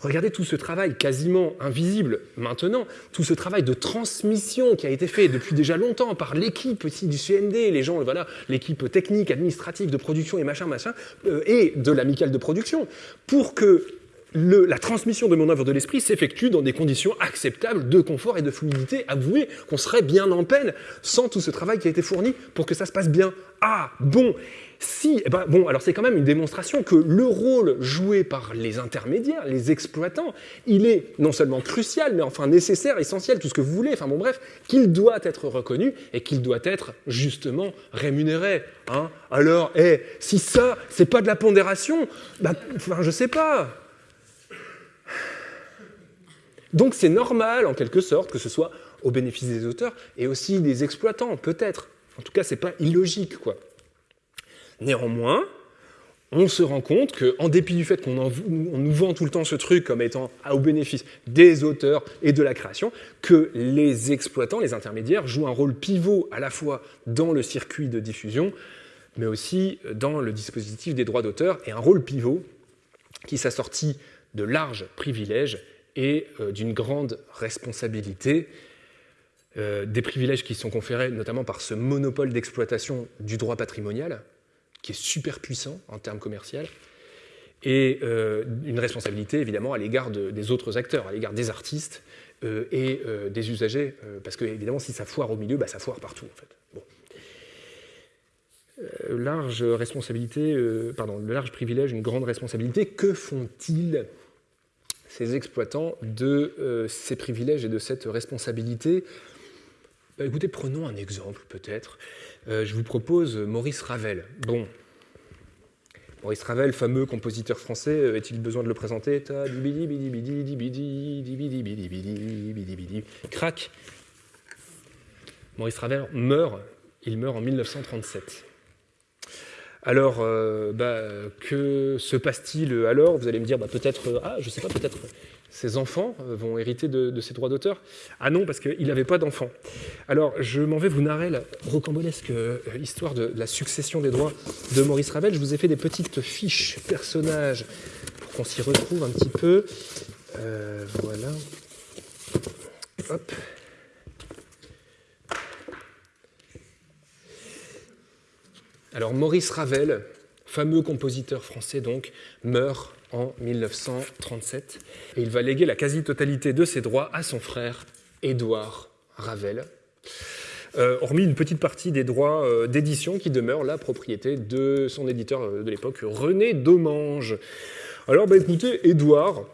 Regardez tout ce travail quasiment invisible maintenant, tout ce travail de transmission qui a été fait depuis déjà longtemps par l'équipe aussi du CND, les gens, voilà, l'équipe technique, administrative de production et machin, machin, euh, et de l'amicale de production, pour que la transmission de mon œuvre de l'esprit s'effectue dans des conditions acceptables de confort et de fluidité. Avouez qu'on serait bien en peine sans tout ce travail qui a été fourni pour que ça se passe bien. Ah, bon si, eh ben, bon, alors c'est quand même une démonstration que le rôle joué par les intermédiaires, les exploitants, il est non seulement crucial, mais enfin nécessaire, essentiel, tout ce que vous voulez, enfin bon bref, qu'il doit être reconnu et qu'il doit être justement rémunéré. Hein. Alors, eh, si ça, c'est pas de la pondération, bah, enfin je sais pas. Donc c'est normal, en quelque sorte, que ce soit au bénéfice des auteurs et aussi des exploitants, peut-être. En tout cas, c'est pas illogique, quoi. Néanmoins, on se rend compte qu'en dépit du fait qu'on nous vend tout le temps ce truc comme étant au bénéfice des auteurs et de la création, que les exploitants, les intermédiaires, jouent un rôle pivot à la fois dans le circuit de diffusion, mais aussi dans le dispositif des droits d'auteur, et un rôle pivot qui s'assortit de larges privilèges et euh, d'une grande responsabilité, euh, des privilèges qui sont conférés notamment par ce monopole d'exploitation du droit patrimonial, qui est super puissant en termes commerciaux, et euh, une responsabilité évidemment à l'égard des autres acteurs, à l'égard des artistes et des usagers, parce que évidemment si ça foire au milieu, bah, ça foire partout en fait. Bon. large responsabilité, pardon, le large privilège, une grande responsabilité, que font-ils? Ces exploitants de ces privilèges et de cette responsabilité bah, Écoutez, prenons un exemple peut-être. Euh, je vous propose Maurice Ravel. Bon, Maurice Ravel, fameux compositeur français, euh, est-il besoin de le présenter Crac Maurice Ravel meurt, il meurt en 1937. Alors, euh, bah, que se passe-t-il alors? Vous allez me dire, bah, peut-être, ah, je sais pas, peut-être ses enfants euh, vont hériter de, ses droits d'auteur Ah non, parce qu'il n'avait pas d'enfants. Alors, je m'en vais vous narrer la rocambolesque euh, histoire de, la succession des droits de Maurice Ravel. Je vous ai fait des petites fiches personnages pour qu'on s'y retrouve un petit peu. Euh, voilà. Hop. Alors, Maurice Ravel, fameux compositeur français donc, meurt en 1937 et il va léguer la quasi-totalité de ses droits à son frère Édouard Ravel. Euh, hormis une petite partie des droits euh, d'édition qui demeurent la propriété de son éditeur euh, de l'époque, René Domange. Alors, bah, écoutez, Édouard,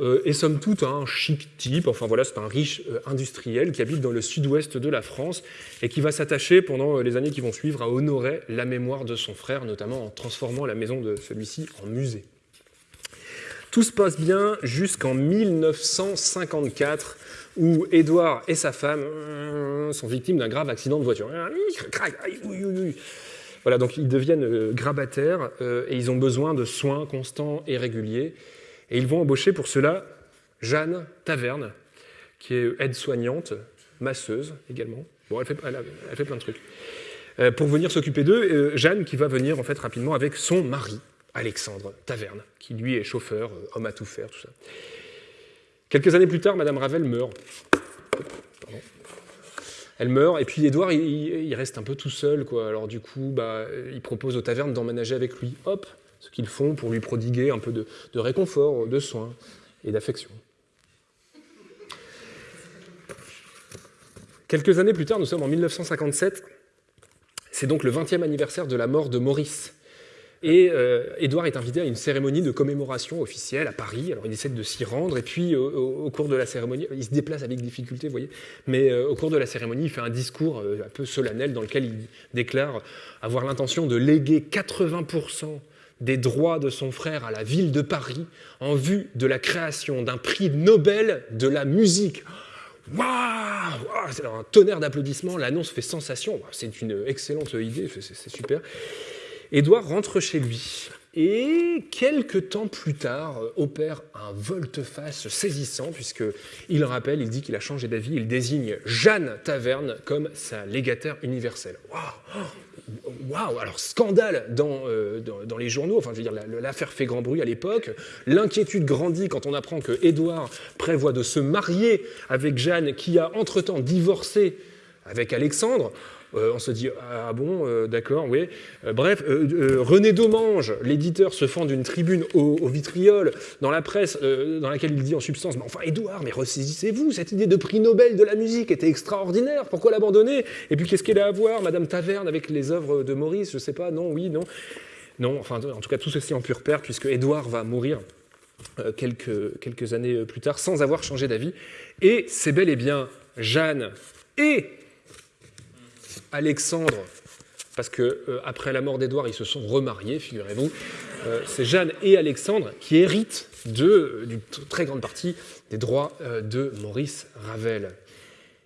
euh, et somme toute un chic type, enfin voilà, c'est un riche euh, industriel qui habite dans le sud-ouest de la France et qui va s'attacher pendant les années qui vont suivre à honorer la mémoire de son frère, notamment en transformant la maison de celui-ci en musée. Tout se passe bien jusqu'en 1954 où Édouard et sa femme sont victimes d'un grave accident de voiture. Voilà, donc ils deviennent euh, grabataires euh, et ils ont besoin de soins constants et réguliers. Et ils vont embaucher pour cela Jeanne Taverne, qui est aide-soignante, masseuse également. Bon, elle fait, plein de trucs. Euh, pour venir s'occuper d'eux, Jeanne qui va venir en fait rapidement avec son mari, Alexandre Taverne, qui lui est chauffeur, homme à tout faire, tout ça. Quelques années plus tard, Madame Ravel meurt. Elle meurt, et puis Édouard, il, reste un peu tout seul. Quoi. Alors du coup, bah, il propose aux tavernes d'emménager avec lui. Hop, ce qu'ils font pour lui prodiguer un peu de, réconfort, de soins et d'affection. Quelques années plus tard, nous sommes en 1957, c'est donc le 20e anniversaire de la mort de Maurice, et euh, Édouard est invité à une cérémonie de commémoration officielle à Paris. Alors il essaie de s'y rendre, et puis au, cours de la cérémonie, il se déplace avec difficulté, vous voyez, mais euh, au cours de la cérémonie, il fait un discours euh, un peu solennel dans lequel il déclare avoir l'intention de léguer 80% des droits de son frère à la ville de Paris en vue de la création d'un prix Nobel de la musique. Waouh C'est un tonnerre d'applaudissements, l'annonce fait sensation, c'est une excellente idée, c'est super. Édouard rentre chez lui et quelques temps plus tard euh, opère un volte-face saisissant puisqu'il rappelle, il dit qu'il a changé d'avis, il désigne Jeanne Taverne comme sa légataire universelle. Waouh Waouh Alors scandale euh, dans, dans, les journaux, enfin je veux dire l'affaire fait grand bruit à l'époque, l'inquiétude grandit quand on apprend que Édouard prévoit de se marier avec Jeanne qui a entre-temps divorcé avec Alexandre. Euh, on se dit ah bon, euh, d'accord, oui. Euh, bref, René Domange, l'éditeur, se fend d'une tribune au, vitriol dans la presse, dans laquelle il dit en substance, mais enfin Édouard, mais ressaisissez-vous, cette idée de prix Nobel de la musique était extraordinaire, pourquoi l'abandonner? Et puis qu'est-ce qu'elle a à voir, Madame Taverne, avec les œuvres de Maurice? Je sais pas, non, oui, non. Non, enfin, en tout cas, tout ceci en pure perte, puisque Édouard va mourir quelques, quelques années plus tard sans avoir changé d'avis. Et c'est bel et bien Jeanne et Alexandre, parce que euh, la mort d'Édouard, ils se sont remariés, figurez-vous. Euh, c'est Jeanne et Alexandre qui héritent d'une très grande partie des droits euh, de Maurice Ravel.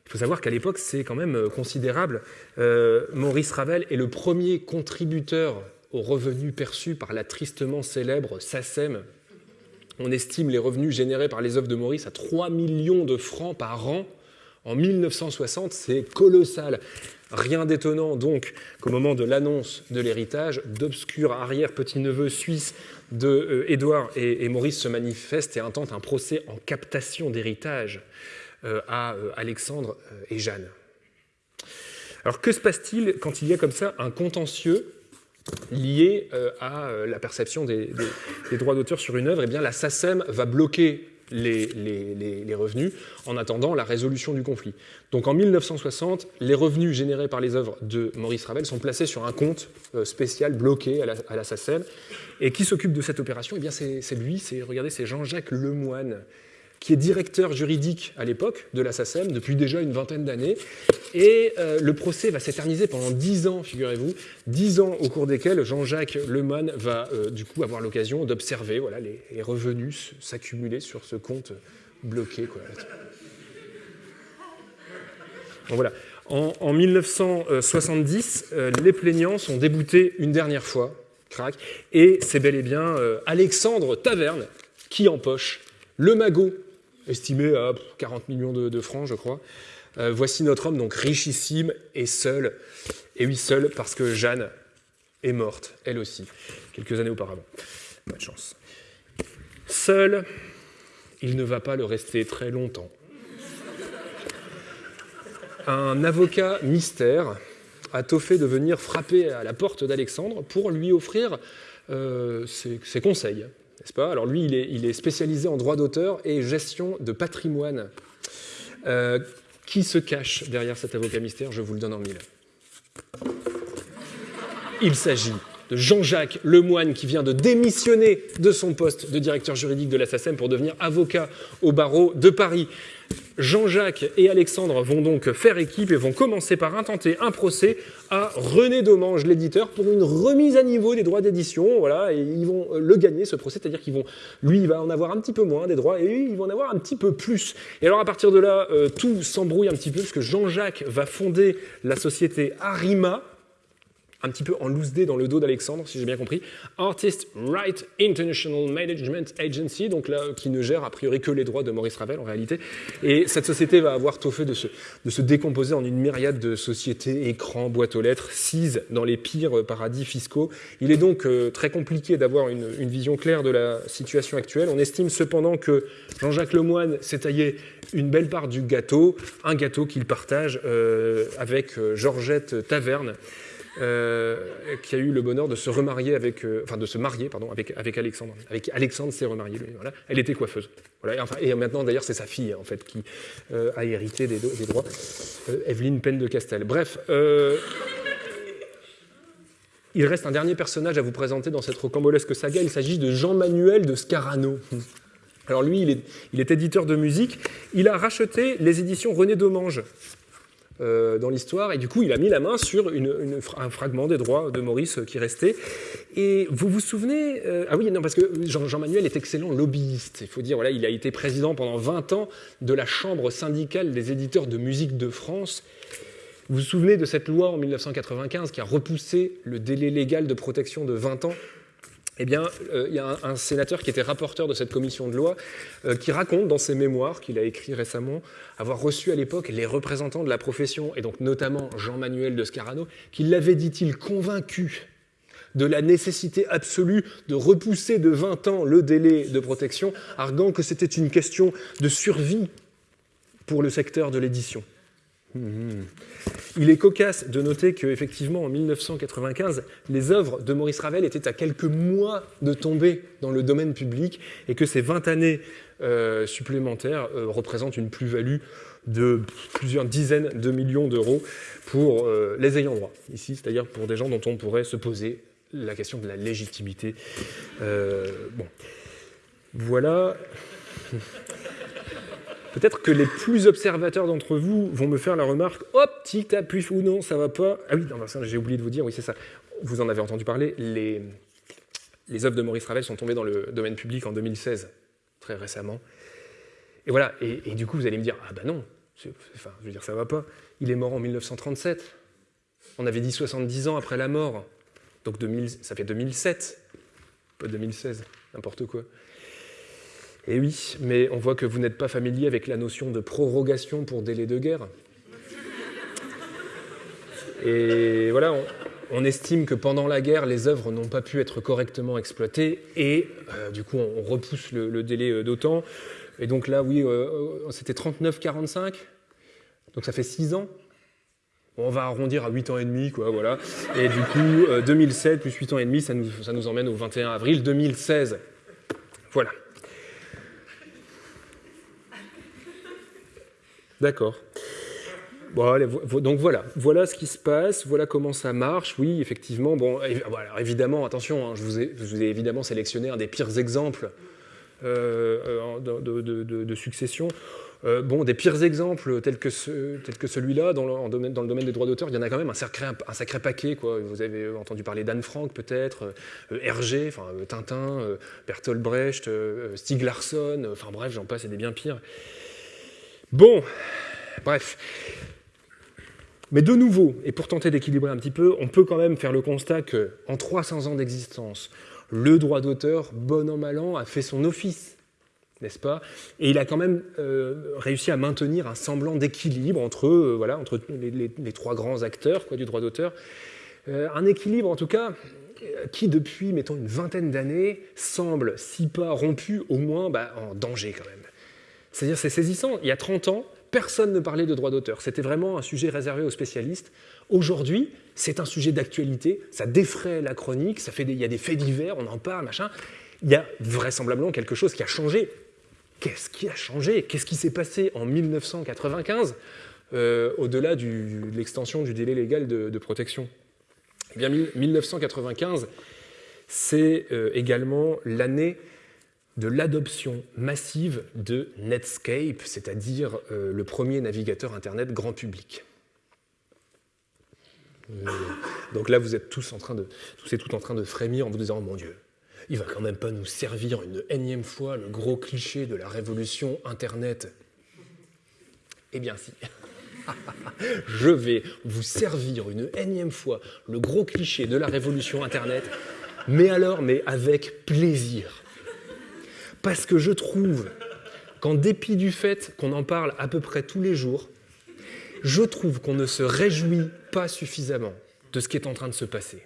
Il faut savoir qu'à l'époque, c'est quand même considérable. Maurice Ravel est le premier contributeur aux revenus perçus par la tristement célèbre SACEM. On estime les revenus générés par les œuvres de Maurice à 3 millions de francs par an. En 1960, c'est colossal. Rien d'étonnant donc qu'au moment de l'annonce de l'héritage, d'obscurs arrière-petits-neveux suisses de euh, Édouard et, Maurice se manifestent et intentent un procès en captation d'héritage euh, à euh, Alexandre et Jeanne. Alors que se passe-t-il quand il y a comme ça un contentieux lié à la perception des, des droits d'auteur sur une œuvre? Eh bien la SACEM va bloquer les, revenus en attendant la résolution du conflit. Donc en 1960, les revenus générés par les œuvres de Maurice Ravel sont placés sur un compte euh, spécial bloqué à la, à SACEM. Et qui s'occupe de cette opération? Eh bien c'est lui, c'est c'est Jean-Jacques Lemoine qui est directeur juridique à l'époque de la SACEM depuis déjà une vingtaine d'années. Et euh, le procès va s'éterniser pendant dix ans, figurez-vous, dix ans au cours desquels Jean-Jacques Lemoine va euh, du coup avoir l'occasion d'observer voilà, les, revenus s'accumuler sur ce compte bloqué. Voilà. En, 1970, euh, les plaignants sont déboutés une dernière fois, crac, et c'est bel et bien Alexandre Taverne qui empoche le magot estimé à 40 millions de, francs, je crois. Euh, voici notre homme, donc richissime et seul. Et oui, seul parce que Jeanne est morte, elle aussi, quelques années auparavant. Pas de chance. Seul, il ne va pas le rester très longtemps. Un avocat mystère a toffé de venir frapper à la porte d'Alexandre pour lui offrir euh, ses conseils n'est-ce pas? Alors lui, il est, spécialisé en droit d'auteur et gestion de patrimoine. Euh, qui se cache derrière cet avocat mystère? Je vous le donne en mille. Il s'agit de Jean-Jacques Lemoine qui vient de démissionner de son poste de directeur juridique de la SACEM pour devenir avocat au barreau de Paris. Jean-Jacques et Alexandre vont donc faire équipe et vont commencer par intenter un procès à René Domange, l'éditeur, pour une remise à niveau des droits d'édition. Voilà, et ils vont le gagner, ce procès, c'est-à-dire qu'ils vont, lui, il va en avoir un petit peu moins des droits, et lui, ils vont en avoir un petit peu plus. Et alors, à partir de là, euh, tout s'embrouille un petit peu, parce que Jean-Jacques va fonder la société Arima, un petit peu en loose day dans le dos d'Alexandre, si j'ai bien compris, Artist Right International Management Agency, donc là, qui ne gère a priori que les droits de Maurice Ravel en réalité. Et cette société va avoir tôt fait de se, de se décomposer en une myriade de sociétés, écrans, boîtes aux lettres, cises dans les pires paradis fiscaux. Il est donc euh, très compliqué d'avoir une, une, vision claire de la situation actuelle. On estime cependant que Jean-Jacques Lemoine s'est taillé une belle part du gâteau, un gâteau qu'il partage euh, avec euh, Georgette Taverne. Euh, qui a eu le bonheur de se remarier avec, euh, enfin de se marier pardon avec, avec Alexandre. Avec Alexandre s'est remarié lui. Elle était coiffeuse. Voilà. Et, maintenant d'ailleurs c'est sa fille en fait qui euh, a hérité des, des droits. Evelyne Penn de Castel. Bref. il reste un dernier personnage à vous présenter dans cette rocambolesque saga. Il s'agit de Jean-Manuel de Scarano. Alors lui, il est, il est, éditeur de musique. Il a racheté les éditions René Domange, euh, dans l'histoire, et du coup, il a mis la main sur un fragment des droits de Maurice qui restait. Et vous vous souvenez euh, Ah oui, non, parce que Jean-Manuel est excellent lobbyiste. Il faut dire, voilà, il a été président pendant 20 ans de la Chambre syndicale des éditeurs de musique de France. Vous vous souvenez de cette loi en 1995 qui a repoussé le délai légal de protection de 20 ans eh bien, euh, il y a un, sénateur qui était rapporteur de cette commission de loi euh, qui raconte dans ses mémoires qu'il a écrit récemment avoir reçu à l'époque les représentants de la profession, et donc notamment Jean-Manuel de Scarano, qui l'avait, dit-il, convaincu de la nécessité absolue de repousser de 20 ans le délai de protection, arguant que c'était une question de survie pour le secteur de l'édition. Mmh. Il est cocasse de noter qu'effectivement, en 1995, les œuvres de Maurice Ravel étaient à quelques mois de tomber dans le domaine public et que ces 20 années euh, supplémentaires euh, représentent une plus-value de plusieurs dizaines de millions d'euros pour euh, les ayants droit, ici, c'est-à-dire pour des gens dont on pourrait se poser la question de la légitimité. Bon. Voilà. Peut-être que les plus observateurs d'entre vous vont me faire la remarque hop, tic, appuie ou non, ça va pas. Ah oui, j'ai oublié de vous dire, oui, c'est ça. Vous en avez entendu parler, les, les œuvres de Maurice Ravel sont tombées dans le domaine public en 2016, très récemment. Et voilà, et, du coup, vous allez me dire ah ben non, enfin, je veux dire, ça va pas. Il est mort en 1937. On avait dit 70 ans après la mort. Donc 2000, ça fait 2007, pas 2016, n'importe quoi. Et eh oui, mais on voit que vous n'êtes pas familier avec la notion de prorogation pour délai de guerre. Et voilà, on, estime que pendant la guerre, les œuvres n'ont pas pu être correctement exploitées et euh, du coup, on, repousse le, délai euh, d'autant. Et donc là, oui, euh, c'était 39-45, donc ça fait 6 ans. On va arrondir à 8 ans et demi, quoi, voilà. Et du coup, euh, 2007 plus 8 ans et demi, ça nous emmène au 21 avril 2016. Voilà. D'accord. Donc voilà, voilà ce qui se passe, voilà comment ça marche. Oui, effectivement. Bon, alors évidemment, attention, hein, je, vous ai, évidemment sélectionné un des pires exemples euh, de, de, succession. Euh, bon, des pires exemples tels que, celui-là, dans, le domaine des droits d'auteur, il y en a quand même un sacré, paquet. Vous avez entendu parler d'Anne Frank, peut-être, euh, Hergé, euh, Tintin, Bertolt Brecht, Stieg Larsson, enfin bref, j'en passe, et des bien pires. Bon, bref. Mais de nouveau, et pour tenter d'équilibrer un petit peu, on peut quand même faire le constat qu'en 300 ans d'existence, le droit d'auteur, bon an mal an, a fait son office, n'est-ce pas? Et il a quand même euh, réussi à maintenir un semblant d'équilibre entre, euh, voilà, entre les, trois grands acteurs du droit d'auteur. Euh, un équilibre, en tout cas, qui depuis, mettons, une vingtaine d'années, semble, si pas rompu, au moins bah, en danger quand même. C'est-à-dire, c'est saisissant. Il y a 30 ans, personne ne parlait de droit d'auteur. C'était vraiment un sujet réservé aux spécialistes. Aujourd'hui, c'est un sujet d'actualité, ça défraie la chronique, ça fait des, il y a des faits divers, on en parle, machin. Il y a vraisemblablement quelque chose qui a changé. Qu'est-ce qui a changé? Qu'est-ce qui s'est passé en 1995 euh, au-delà de l'extension du délai légal de, protection? Eh bien, 1995, c'est euh, également l'année de l'adoption massive de Netscape, c'est-à-dire euh, le premier navigateur Internet grand public. Euh, donc là, vous êtes tous en train de, tous et en train de frémir en vous disant, oh mon Dieu, il va quand même pas nous servir une énième fois le gros cliché de la révolution Internet. Eh bien si. Je vais vous servir une énième fois le gros cliché de la révolution Internet, mais alors, mais avec plaisir. Parce que je trouve qu'en dépit du fait qu'on en parle à peu près tous les jours, je trouve qu'on ne se réjouit pas suffisamment de ce qui est en train de se passer.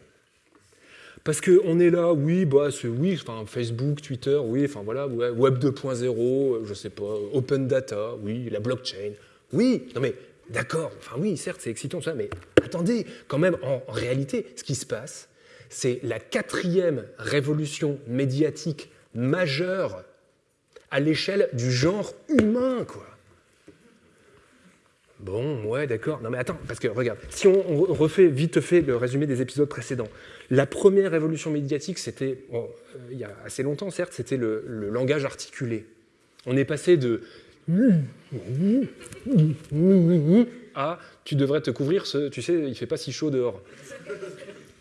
Parce qu'on est là, oui, bah, oui, enfin, Facebook, Twitter, oui, enfin voilà, Web 2.0, je sais pas, Open Data, oui, la blockchain, oui, non mais d'accord, enfin oui, certes, c'est excitant ça, mais attendez, quand même, en réalité, ce qui se passe, c'est la quatrième révolution médiatique majeure à l'échelle du genre humain, quoi. Bon, ouais, d'accord. Non, mais attends, parce que regarde, si on, refait vite fait le résumé des épisodes précédents, la première révolution médiatique, c'était, euh, il y a assez longtemps, certes, c'était le, langage articulé. On est passé de à tu devrais te couvrir, ce, tu sais, il fait pas si chaud dehors.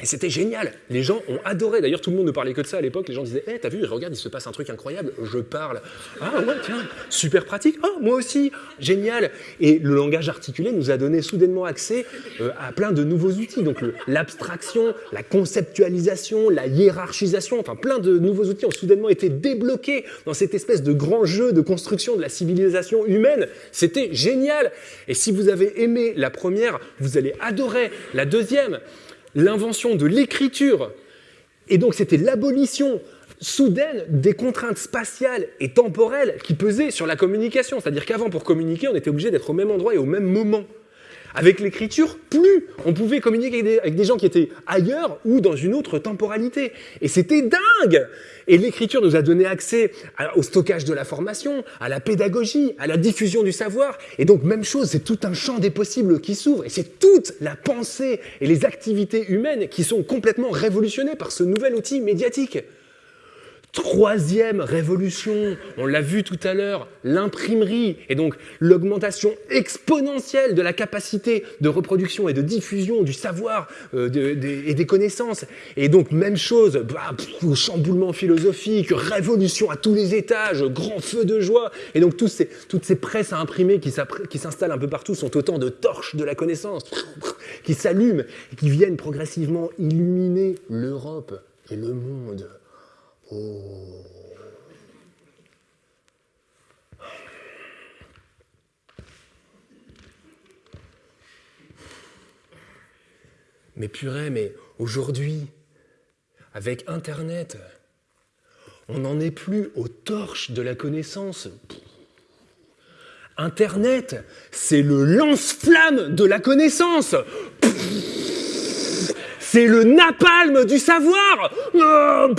Et c'était génial. Les gens ont adoré. D'ailleurs, tout le monde ne parlait que de ça à l'époque. Les gens disaient Eh, t'as vu, regarde, il se passe un truc incroyable. Je parle. Ah ouais, tiens, super pratique. Oh, moi aussi. Génial. Et le langage articulé nous a donné soudainement accès euh, à plein de nouveaux outils. Donc, l'abstraction, la conceptualisation, la hiérarchisation, enfin, plein de nouveaux outils ont soudainement été débloqués dans cette espèce de grand jeu de construction de la civilisation humaine. C'était génial. Et si vous avez aimé la première, vous allez adorer la deuxième l'invention de l'écriture. Et donc c'était l'abolition soudaine des contraintes spatiales et temporelles qui pesaient sur la communication. C'est-à-dire qu'avant, pour communiquer, on était obligé d'être au même endroit et au même moment. Avec l'écriture, plus on pouvait communiquer avec des, gens qui étaient ailleurs ou dans une autre temporalité. Et c'était dingue Et l'écriture nous a donné accès au stockage de la formation, à la pédagogie, à la diffusion du savoir. Et donc, même chose, c'est tout un champ des possibles qui s'ouvre. Et c'est toute la pensée et les activités humaines qui sont complètement révolutionnées par ce nouvel outil médiatique. Troisième révolution, on l'a vu tout à l'heure, l'imprimerie, et donc l'augmentation exponentielle de la capacité de reproduction et de diffusion du savoir euh, et des connaissances. Et donc même chose, bah, chamboulement philosophique, révolution à tous les étages, grand feu de joie. Et donc ces, toutes ces presses à imprimer qui s'installent un peu partout sont autant de torches de la connaissance qui s'allument et qui viennent progressivement illuminer l'Europe et le monde. Oh. Mais purée, mais aujourd'hui, avec Internet, on n'en est plus aux torches de la connaissance. Internet, c'est le lance-flamme de la connaissance. C'est le napalm du savoir. Oh,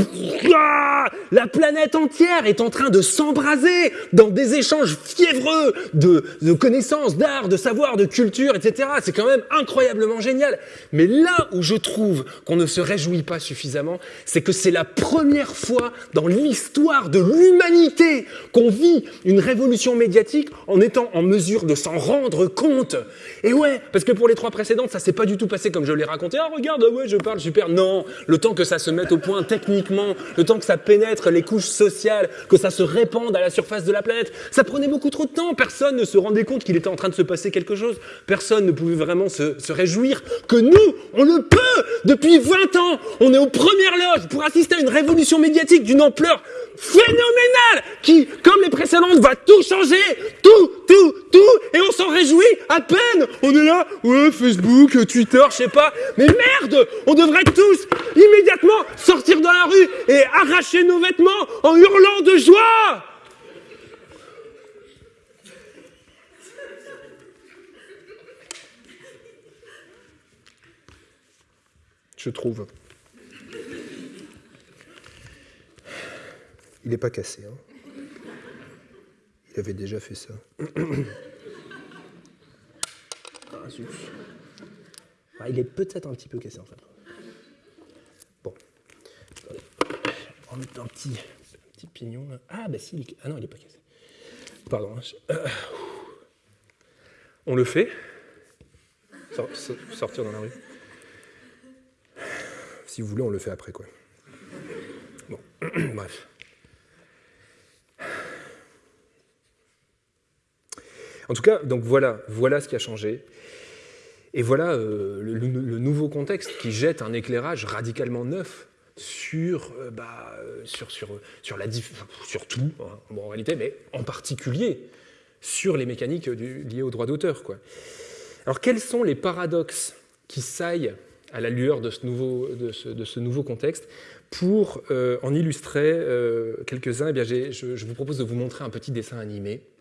la planète entière est en train de s'embraser dans des échanges fiévreux de, connaissances, d'art, de savoir, de culture, etc. C'est quand même incroyablement génial. Mais là où je trouve qu'on ne se réjouit pas suffisamment, c'est que c'est la première fois dans l'histoire de l'humanité qu'on vit une révolution médiatique en étant en mesure de s'en rendre compte. Et ouais, parce que pour les trois précédentes, ça s'est pas du tout passé comme je l'ai raconté. Ah, regarde, ouais, je parle super. Non, le temps que ça se mette au point techniquement, le temps que ça pénètre les couches sociales, que ça se répande à la surface de la planète, ça prenait beaucoup trop de temps. Personne ne se rendait compte qu'il était en train de se passer quelque chose. Personne ne pouvait vraiment se, se réjouir que nous, on le peut Depuis 20 ans, on est aux premières loges pour assister à une révolution médiatique d'une ampleur phénoménale qui, comme les précédentes, va tout changer, tout, tout, tout, et on s'en réjouit à peine. On est là, ouais, Facebook, Twitter, je sais pas, mais merde, on devrait tous immédiatement sortir dans la rue et arracher nos vêtements en hurlant de joie. Je trouve. Il n'est pas cassé. Hein. Il avait déjà fait ça. Ah, ah, il est peut-être un petit peu cassé en fait. Bon. On va mettre un petit, pignon là. Ah bah si, il est... ah non, il n'est pas cassé. Pardon. Hein, on le fait. Sortir dans la rue. Si vous voulez, on le fait après quoi. Bon, bref. En tout cas, voilà, ce qui a changé. Et voilà euh, le, nouveau contexte qui jette un éclairage radicalement neuf sur, euh, bah, sur, sur, tout, hein, en réalité, mais en particulier sur les mécaniques liées au droit d'auteur. Alors quels sont les paradoxes qui saillent à la lueur de ce nouveau, contexte Pour euh, en illustrer quelques-uns, eh je, je vous propose de vous montrer un petit dessin animé euh,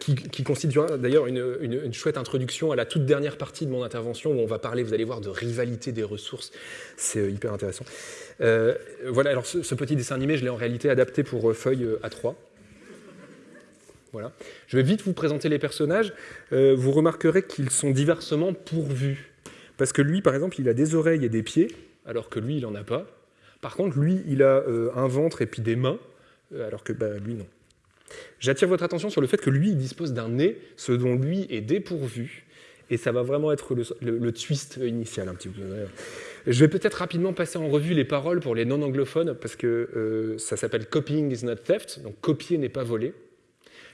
qui, qui, constituera d'ailleurs une, chouette introduction à la toute dernière partie de mon intervention où on va parler, vous allez voir, de rivalité des ressources. C'est euh, hyper intéressant. Euh, voilà, alors ce, petit dessin animé, je l'ai en réalité adapté pour feuille A3. Voilà. Je vais vite vous présenter les personnages. vous remarquerez qu'ils sont diversement pourvus. Parce que lui, par exemple, il a des oreilles et des pieds, alors que lui, il n'en a pas. Par contre, lui, il a un ventre et puis des mains, alors que bah, lui, non. J'attire votre attention sur le fait que lui, il dispose d'un nez, ce dont lui est dépourvu, et ça va vraiment être le, twist initial un petit peu. Je vais peut-être rapidement passer en revue les paroles pour les non-anglophones, parce que euh, ça s'appelle Copying is not theft, donc copier n'est pas voler.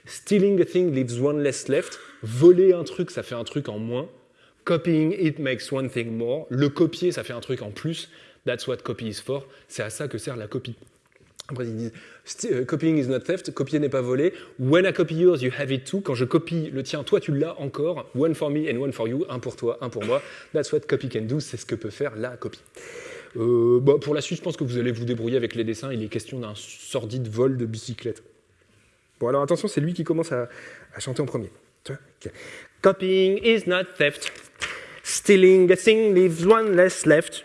Stealing a thing leaves one less left. Voler un truc, ça fait un truc en moins. Copying it makes one thing more. Le copier, ça fait un truc en plus. That's what copy is for. C'est à ça que sert la copie. Après, ils disent copying is not theft, copier n'est pas volé. When I copy yours, you have it too. Quand je copie le tien, toi tu l'as encore. One for me and one for you. Un pour toi, un pour moi. That's what copy can do. C'est ce que peut faire la copie. Euh, bah, pour la suite, je pense que vous allez vous débrouiller avec les dessins. Il est question d'un sordide vol de bicyclette. Bon, alors attention, c'est lui qui commence à, chanter en premier. Copying is not theft. Stealing a thing leaves one less left.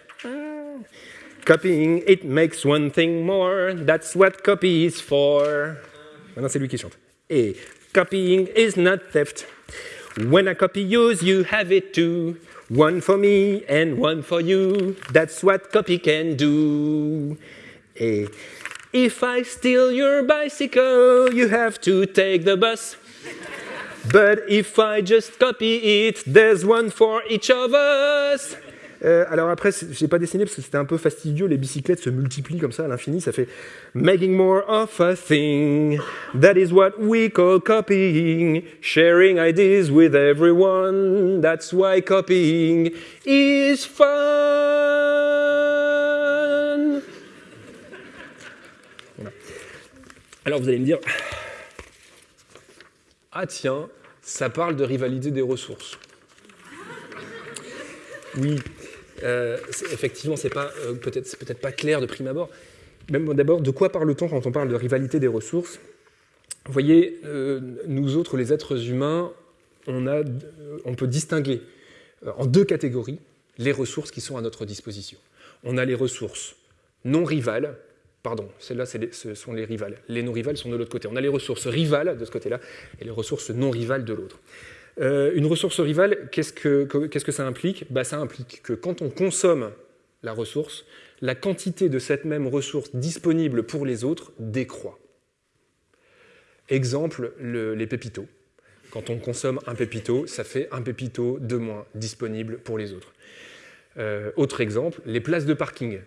Copying, it makes one thing more. That's what copy is for. Maintenant, c'est lui qui chante. Et copying is not theft. When I copy yours, you have it too. One for me and one for you. That's what copy can do. Et if I steal your bicycle, you have to take the bus. But if I just copy it, there's one for each of us. Euh, alors après, j'ai pas dessiné parce que c'était un peu fastidieux. Les bicyclettes se multiplient comme ça à l'infini. Ça fait making more of a thing. That is what we call copying. Sharing ideas with everyone. That's why copying is fun. Alors vous allez me dire, ah tiens, ça parle de rivalité des ressources. Oui, euh, effectivement, c'est pas euh, peut-être peut-être pas clair de prime abord. Même d'abord, de quoi parle-t-on quand on parle de rivalité des ressources? Vous voyez, euh, nous autres, les êtres humains, on, a, on peut distinguer en deux catégories les ressources qui sont à notre disposition. On a les ressources non rivales, pardon, celles-là, ce sont les rivales. Les non rivales sont de l'autre côté. On a les ressources rivales de ce côté-là et les ressources non rivales de l'autre. Euh, une ressource rivale, qu'est-ce que, ça implique? Bah, Ça implique que quand on consomme la ressource, la quantité de cette même ressource disponible pour les autres décroît. Exemple, les pépitos. Quand on consomme un pépito, ça fait un pépito de moins disponible pour les autres. Euh, autre exemple, les places de parking.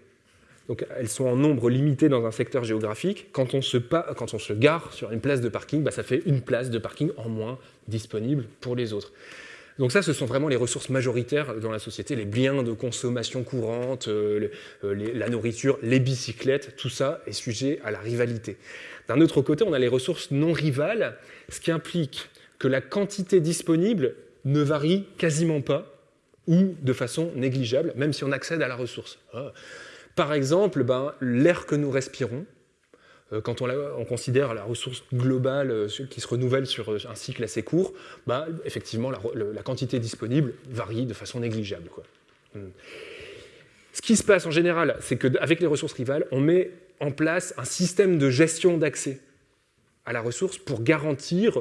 Donc, elles sont en nombre limité dans un secteur géographique. Quand on se, quand on se gare sur une place de parking, bah, ça fait une place de parking en moins disponible pour les autres. Donc ça, ce sont vraiment les ressources majoritaires dans la société, les biens de consommation courante, euh, euh, la nourriture, les bicyclettes, tout ça est sujet à la rivalité. D'un autre côté, on a les ressources non rivales, ce qui implique que la quantité disponible ne varie quasiment pas ou de façon négligeable, même si on accède à la ressource. Ah. Par exemple, ben, l'air que nous respirons, euh, quand on, considère la ressource globale euh, qui se renouvelle sur euh, un cycle assez court, ben, effectivement, la, quantité disponible varie de façon négligeable. Hmm. Ce qui se passe en général, c'est qu'avec les ressources rivales, on met en place un système de gestion d'accès à la ressource pour garantir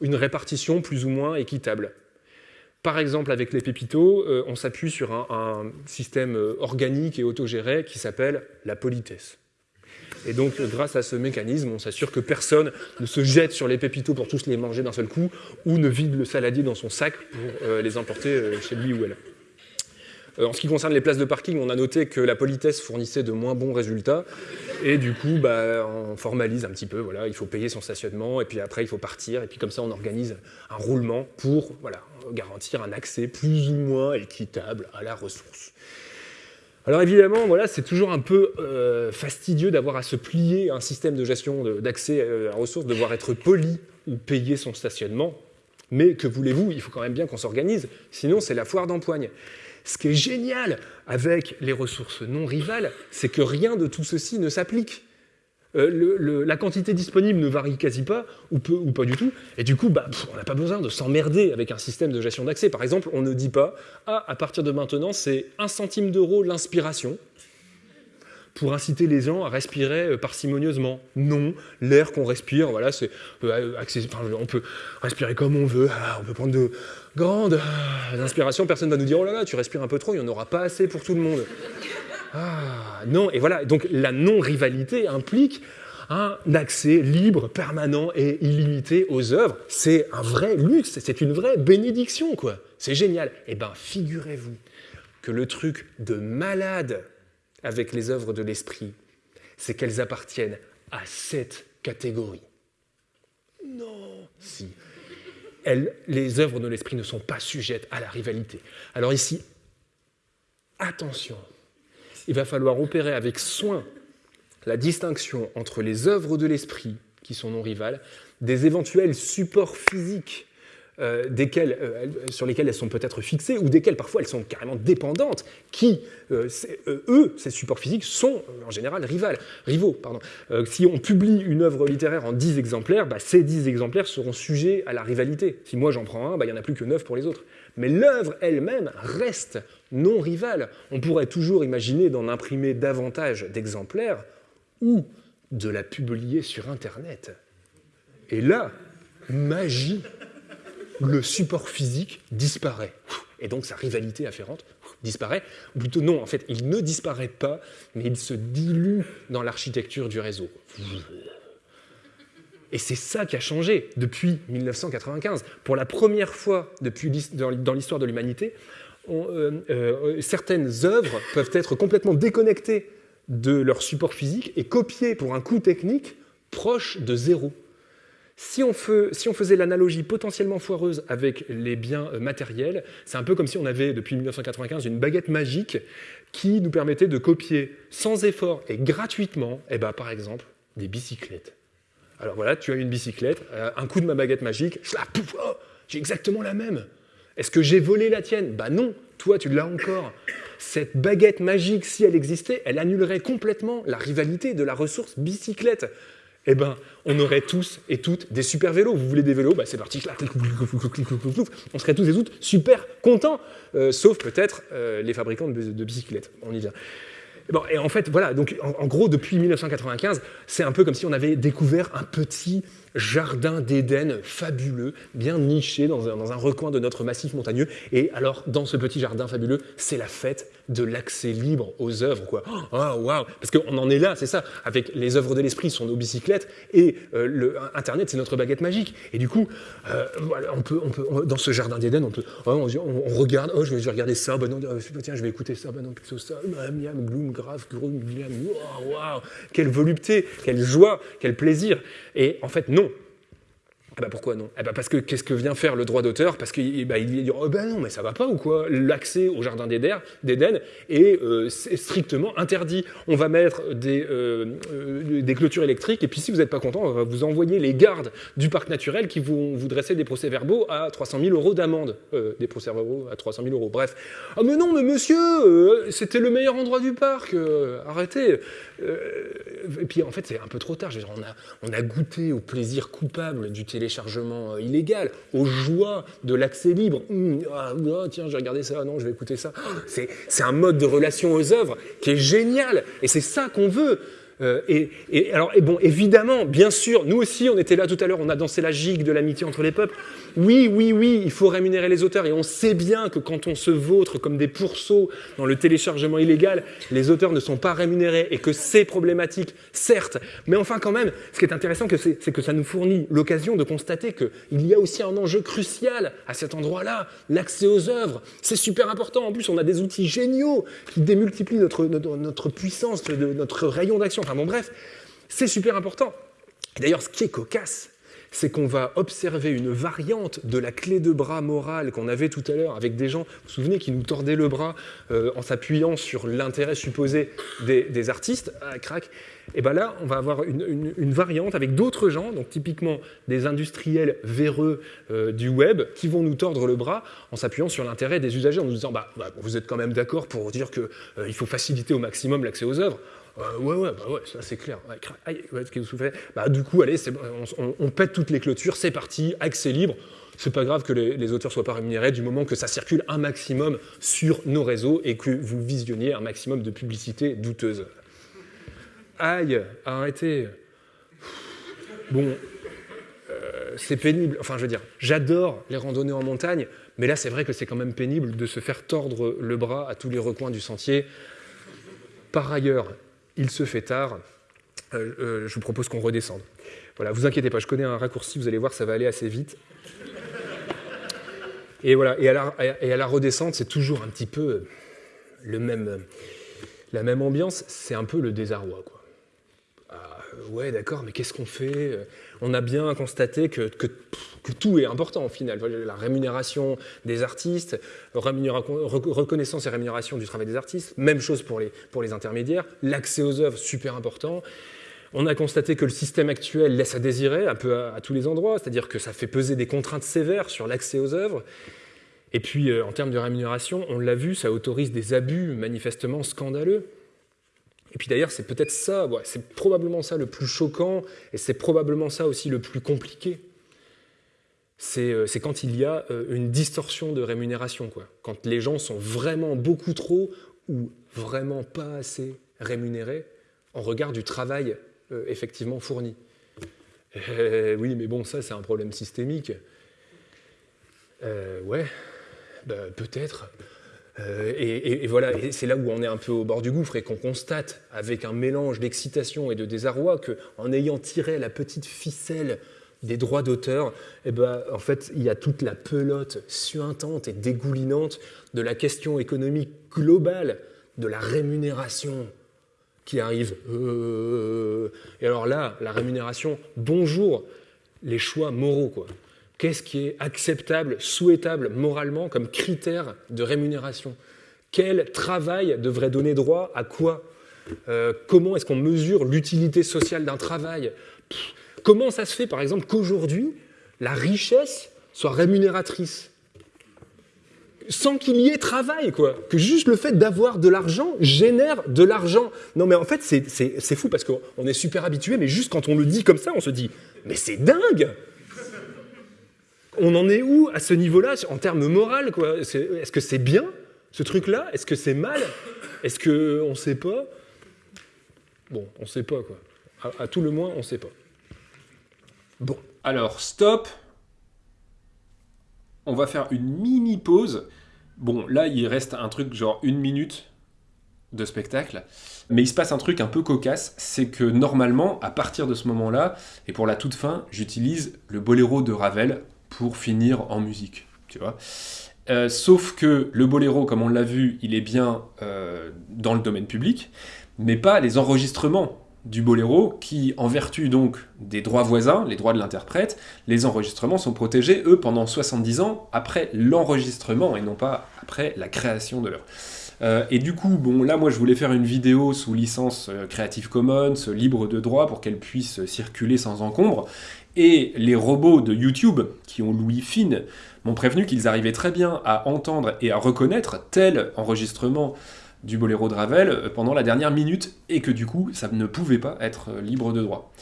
une répartition plus ou moins équitable. Par exemple, avec les pépitos, on s'appuie sur un, système organique et autogéré qui s'appelle la politesse. Et donc, grâce à ce mécanisme, on s'assure que personne ne se jette sur les pépitos pour tous les manger d'un seul coup, ou ne vide le saladier dans son sac pour euh, les emporter euh, chez lui ou elle. Euh, en ce qui concerne les places de parking, on a noté que la politesse fournissait de moins bons résultats. Et du coup, bah, on formalise un petit peu. Voilà, il faut payer son stationnement, et puis après, il faut partir. Et puis comme ça, on organise un roulement pour voilà, garantir un accès plus ou moins équitable à la ressource. Alors évidemment, voilà, c'est toujours un peu euh, fastidieux d'avoir à se plier à un système de gestion d'accès à la ressource, devoir être poli ou payer son stationnement. Mais que voulez-vous, il faut quand même bien qu'on s'organise, sinon c'est la foire d'empoigne. Ce qui est génial avec les ressources non rivales, c'est que rien de tout ceci ne s'applique. Euh, la quantité disponible ne varie quasi pas, ou, peu, ou pas du tout, et du coup, bah, on n'a pas besoin de s'emmerder avec un système de gestion d'accès. Par exemple, on ne dit pas « Ah, à partir de maintenant, c'est un centime d'euro l'inspiration », pour inciter les gens à respirer euh, parcimonieusement. Non, l'air qu'on respire, voilà, c'est euh, on peut respirer comme on veut, ah, on peut prendre de grandes inspirations, personne ne va nous dire « Oh là là, tu respires un peu trop, il n'y en aura pas assez pour tout le monde ». Ah, non, et voilà, donc la non-rivalité implique un accès libre, permanent et illimité aux œuvres. C'est un vrai luxe, c'est une vraie bénédiction, quoi. C'est génial. Eh bien, figurez-vous que le truc de malade avec les œuvres de l'esprit, c'est qu'elles appartiennent à cette catégorie. Non, si. les œuvres de l'esprit ne sont pas sujettes à la rivalité. Alors ici, attention, il va falloir opérer avec soin la distinction entre les œuvres de l'esprit, qui sont non rivales, des éventuels supports physiques euh, desquels, euh, sur lesquels elles sont peut-être fixées, ou desquels parfois elles sont carrément dépendantes, qui, euh, eux, ces supports physiques, sont en général rivales, rivaux. Pardon. si on publie une œuvre littéraire en 10 exemplaires, bah, ces 10 exemplaires seront sujets à la rivalité. Si moi j'en prends un, bah, il n'y en a plus que 9 pour les autres. Mais l'œuvre elle-même reste non rivale. On pourrait toujours imaginer d'en imprimer davantage d'exemplaires ou de la publier sur Internet. Et là, magie, le support physique disparaît. Et donc sa rivalité afférente disparaît. Ou plutôt non, en fait, il ne disparaît pas, mais il se dilue dans l'architecture du réseau. Et c'est ça qui a changé depuis 1995. Pour la première fois depuis, dans l'histoire de l'humanité, euh, euh, certaines œuvres peuvent être complètement déconnectées de leur support physique et copiées pour un coût technique proche de zéro. Si on, faisait l'analogie potentiellement foireuse avec les biens euh, matériels, c'est un peu comme si on avait, depuis 1995, une baguette magique qui nous permettait de copier sans effort et gratuitement, eh ben, par exemple, des bicyclettes. Alors voilà, tu as une bicyclette, un coup de ma baguette magique, oh, j'ai exactement la même. Est-ce que j'ai volé la tienne? Bah non, toi tu l'as encore. Cette baguette magique, si elle existait, elle annulerait complètement la rivalité de la ressource bicyclette. Eh ben, on aurait tous et toutes des super vélos. Vous voulez des vélos? Bah, C'est parti, on serait tous et toutes super contents, euh, sauf peut-être euh, les fabricants de, de bicyclettes. On y vient. Bon, et en fait, voilà, donc en, gros, depuis 1995, c'est un peu comme si on avait découvert un petit jardin d'Éden fabuleux, bien niché dans un, dans un, recoin de notre massif montagneux. Et alors, dans ce petit jardin fabuleux, c'est la fête de l'accès libre aux œuvres, quoi. Oh, waouh Parce qu'on en est là, c'est ça. Avec les œuvres de l'esprit sont nos bicyclettes et euh, le, Internet, c'est notre baguette magique. Et du coup, euh, on peut, on peut, dans ce jardin d'Éden, on peut, oh, on, regarde, oh, je vais, regarder ça, bah non, euh, tiens, je vais écouter ça, bah non, plutôt ça, miam, gloom, grave, grum, waouh, quelle volupté, quelle joie, quel plaisir. Et en fait, non, ah bah pourquoi non? Eh bah Parce que qu'est-ce que vient faire le droit d'auteur? Parce qu'il bah, il dit oh ben non, mais ça va pas ou quoi? L'accès au jardin d'Éden est, euh, strictement interdit. On va mettre des, euh, euh, des clôtures électriques et puis si vous n'êtes pas content, on va vous envoyer les gardes du parc naturel qui vont vous dresser des procès-verbaux à 300 000 euros d'amende. des procès-verbaux à 300 000 euros, bref. Ah mais non, mais monsieur, c'était le meilleur endroit du parc, arrêtez Et puis en fait, c'est un peu trop tard. On a, on a goûté au plaisir coupable du télé téléchargement euh, illégal, aux joies de l'accès libre. Hum, ah, ah, tiens, j'ai regardé ça, non, je vais écouter ça. C'est un mode de relation aux œuvres qui est génial, et c'est ça qu'on veut. Euh, et, alors, bon, évidemment, bien sûr, nous aussi, on était là tout à l'heure, on a dansé la gigue de l'amitié entre les peuples. Oui, oui, oui, il faut rémunérer les auteurs. Et on sait bien que quand on se vautre comme des pourceaux dans le téléchargement illégal, les auteurs ne sont pas rémunérés et que c'est problématique, certes. Mais enfin, quand même, ce qui est intéressant, c'est que ça nous fournit l'occasion de constater qu'il y a aussi un enjeu crucial à cet endroit-là, l'accès aux œuvres. C'est super important. En plus, on a des outils géniaux qui démultiplient notre, notre puissance, notre rayon d'action. Bon, bref, c'est super important. D'ailleurs, ce qui est cocasse, c'est qu'on va observer une variante de la clé de bras morale qu'on avait tout à l'heure avec des gens, vous vous souvenez, qui nous tordaient le bras euh, en s'appuyant sur l'intérêt supposé des, artistes, ah, crac. Et bien là, on va avoir une variante avec d'autres gens, donc typiquement des industriels véreux euh, du web, qui vont nous tordre le bras en s'appuyant sur l'intérêt des usagers, en nous disant bah, bah vous êtes quand même d'accord pour dire qu'il euh, faut faciliter au maximum l'accès aux œuvres. Euh, ouais, ouais, bah ouais, ça c'est clair. Aïe, qu'est-ce que vous bah, Du coup, allez, on, pète toutes les clôtures, c'est parti, accès libre. C'est pas grave que les, auteurs soient pas rémunérés du moment que ça circule un maximum sur nos réseaux et que vous visionniez un maximum de publicité douteuse. Aïe, arrêtez. Bon, euh, c'est pénible. Enfin, je veux dire, j'adore les randonnées en montagne, mais là, c'est vrai que c'est quand même pénible de se faire tordre le bras à tous les recoins du sentier. Par ailleurs, il se fait tard, euh, euh, je vous propose qu'on redescende. Voilà, vous inquiétez pas, je connais un raccourci, vous allez voir, ça va aller assez vite. Et voilà, et à la, et redescente, c'est toujours un petit peu la même ambiance, c'est un peu le désarroi. Ah, ouais, d'accord, mais qu'est-ce qu'on fait? On a bien constaté que, tout est important au final. La rémunération des artistes, reconnaissance et rémunération du travail des artistes, même chose pour les, intermédiaires, l'accès aux œuvres, super important. On a constaté que le système actuel laisse à désirer un peu à, à tous les endroits, c'est-à-dire que ça fait peser des contraintes sévères sur l'accès aux œuvres. Et puis, euh, en termes de rémunération, on l'a vu, ça autorise des abus manifestement scandaleux. Et puis d'ailleurs, c'est peut-être ça, c'est probablement ça le plus choquant, et c'est probablement ça aussi le plus compliqué. C'est euh, quand il y a euh, une distorsion de rémunération, quoi. quand les gens sont vraiment beaucoup trop ou vraiment pas assez rémunérés en regard du travail euh, effectivement fourni. Oui, mais bon, ça, c'est un problème systémique. Ouais, bah, peut-être. Euh, et, voilà, c'est là où on est un peu au bord du gouffre et qu'on constate, avec un mélange d'excitation et de désarroi, qu'en ayant tiré la petite ficelle des droits d'auteur, eh ben, en fait, il y a toute la pelote suintante et dégoulinante de la question économique globale de la rémunération qui arrive. Euh, et alors là, la rémunération, bonjour les choix moraux, quoi. Qu'est-ce qui est acceptable, souhaitable moralement comme critère de rémunération? Quel travail devrait donner droit à quoi? Euh, Comment est-ce qu'on mesure l'utilité sociale d'un travail? Comment ça se fait, par exemple, qu'aujourd'hui, la richesse soit rémunératrice? Sans qu'il y ait travail, quoi. Que juste le fait d'avoir de l'argent génère de l'argent. Non, mais en fait, c'est fou parce qu'on est super habitué, mais juste quand on le dit comme ça, on se dit, mais c'est dingue on en est où à ce niveau-là en termes moral Est-ce que c'est bien ce truc-là? Est-ce que c'est mal? Est-ce qu'on ne sait pas? Bon, on ne sait pas quoi. À, à, tout le moins, on ne sait pas. Bon. Alors, stop. On va faire une mini pause. Bon, là, il reste un truc genre une minute de spectacle. Mais il se passe un truc un peu cocasse, c'est que normalement, à partir de ce moment-là, et pour la toute fin, j'utilise le boléro de Ravel pour finir en musique. Euh, sauf que le boléro, comme on l'a vu, il est bien euh, dans le domaine public, mais pas les enregistrements du boléro qui, en vertu donc des droits voisins, les droits de l'interprète, les enregistrements sont protégés, eux, pendant 70 ans après l'enregistrement et non pas après la création de l'œuvre. Euh, et du coup, bon, là, moi, je voulais faire une vidéo sous licence Creative Commons, libre de droit, pour qu'elle puisse circuler sans encombre. Et les robots de YouTube, qui ont Louis Fine, m'ont prévenu qu'ils arrivaient très bien à entendre et à reconnaître tel enregistrement du boléro de Ravel pendant la dernière minute, et que du coup, ça ne pouvait pas être libre de droit.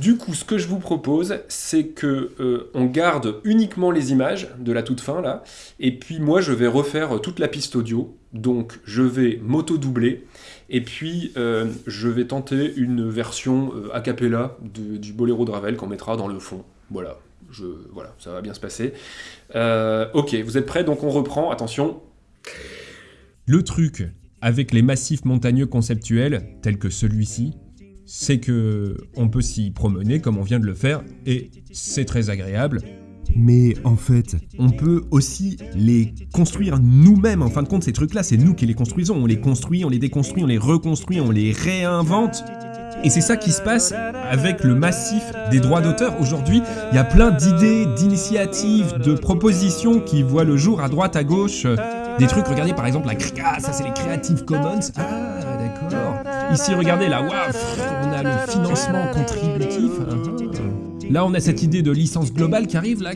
Du coup, ce que je vous propose, c'est que euh, on garde uniquement les images de la toute fin là, et puis moi je vais refaire toute la piste audio. Donc je vais m'auto-doubler, et puis euh, je vais tenter une version euh, a cappella du boléro de Ravel qu'on mettra dans le fond. Voilà, je, voilà, ça va bien se passer. Euh, ok, vous êtes prêts? Donc on reprend. Attention. Le truc avec les massifs montagneux conceptuels, tels que celui-ci, c'est que on peut s'y promener comme on vient de le faire, et c'est très agréable. Mais en fait, on peut aussi les construire nous-mêmes. En fin de compte, ces trucs-là, c'est nous qui les construisons. On les construit, on les déconstruit, on les reconstruit, on les réinvente. Et c'est ça qui se passe avec le massif des droits d'auteur. Aujourd'hui, il y a plein d'idées, d'initiatives, de propositions qui voient le jour à droite, à gauche. Des trucs, regardez par exemple la ah, ça c'est les Creative Commons. Ah. Ici, regardez là, waouh, on a le financement contributif. Ah, ah. Là, on a cette idée de licence globale qui arrive là.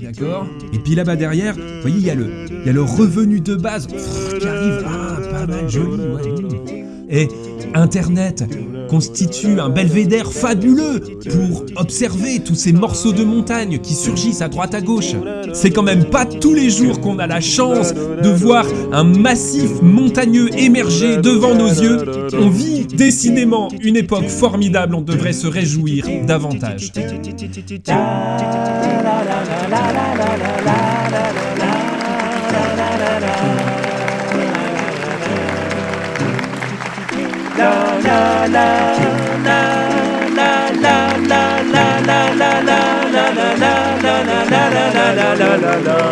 D'accord Et puis là-bas derrière, vous voyez, il y, a le- il y a le revenu de base qui arrive. Ah, pas mal, joli, ouais. Et Internet constitue un belvédère fabuleux pour observer tous ces morceaux de montagne qui surgissent à droite à gauche. C'est quand même pas tous les jours qu'on a la chance de voir un massif montagneux émerger devant nos yeux. On vit décidément une époque formidable, on devrait se réjouir davantage. La la la la la la la la la la la la la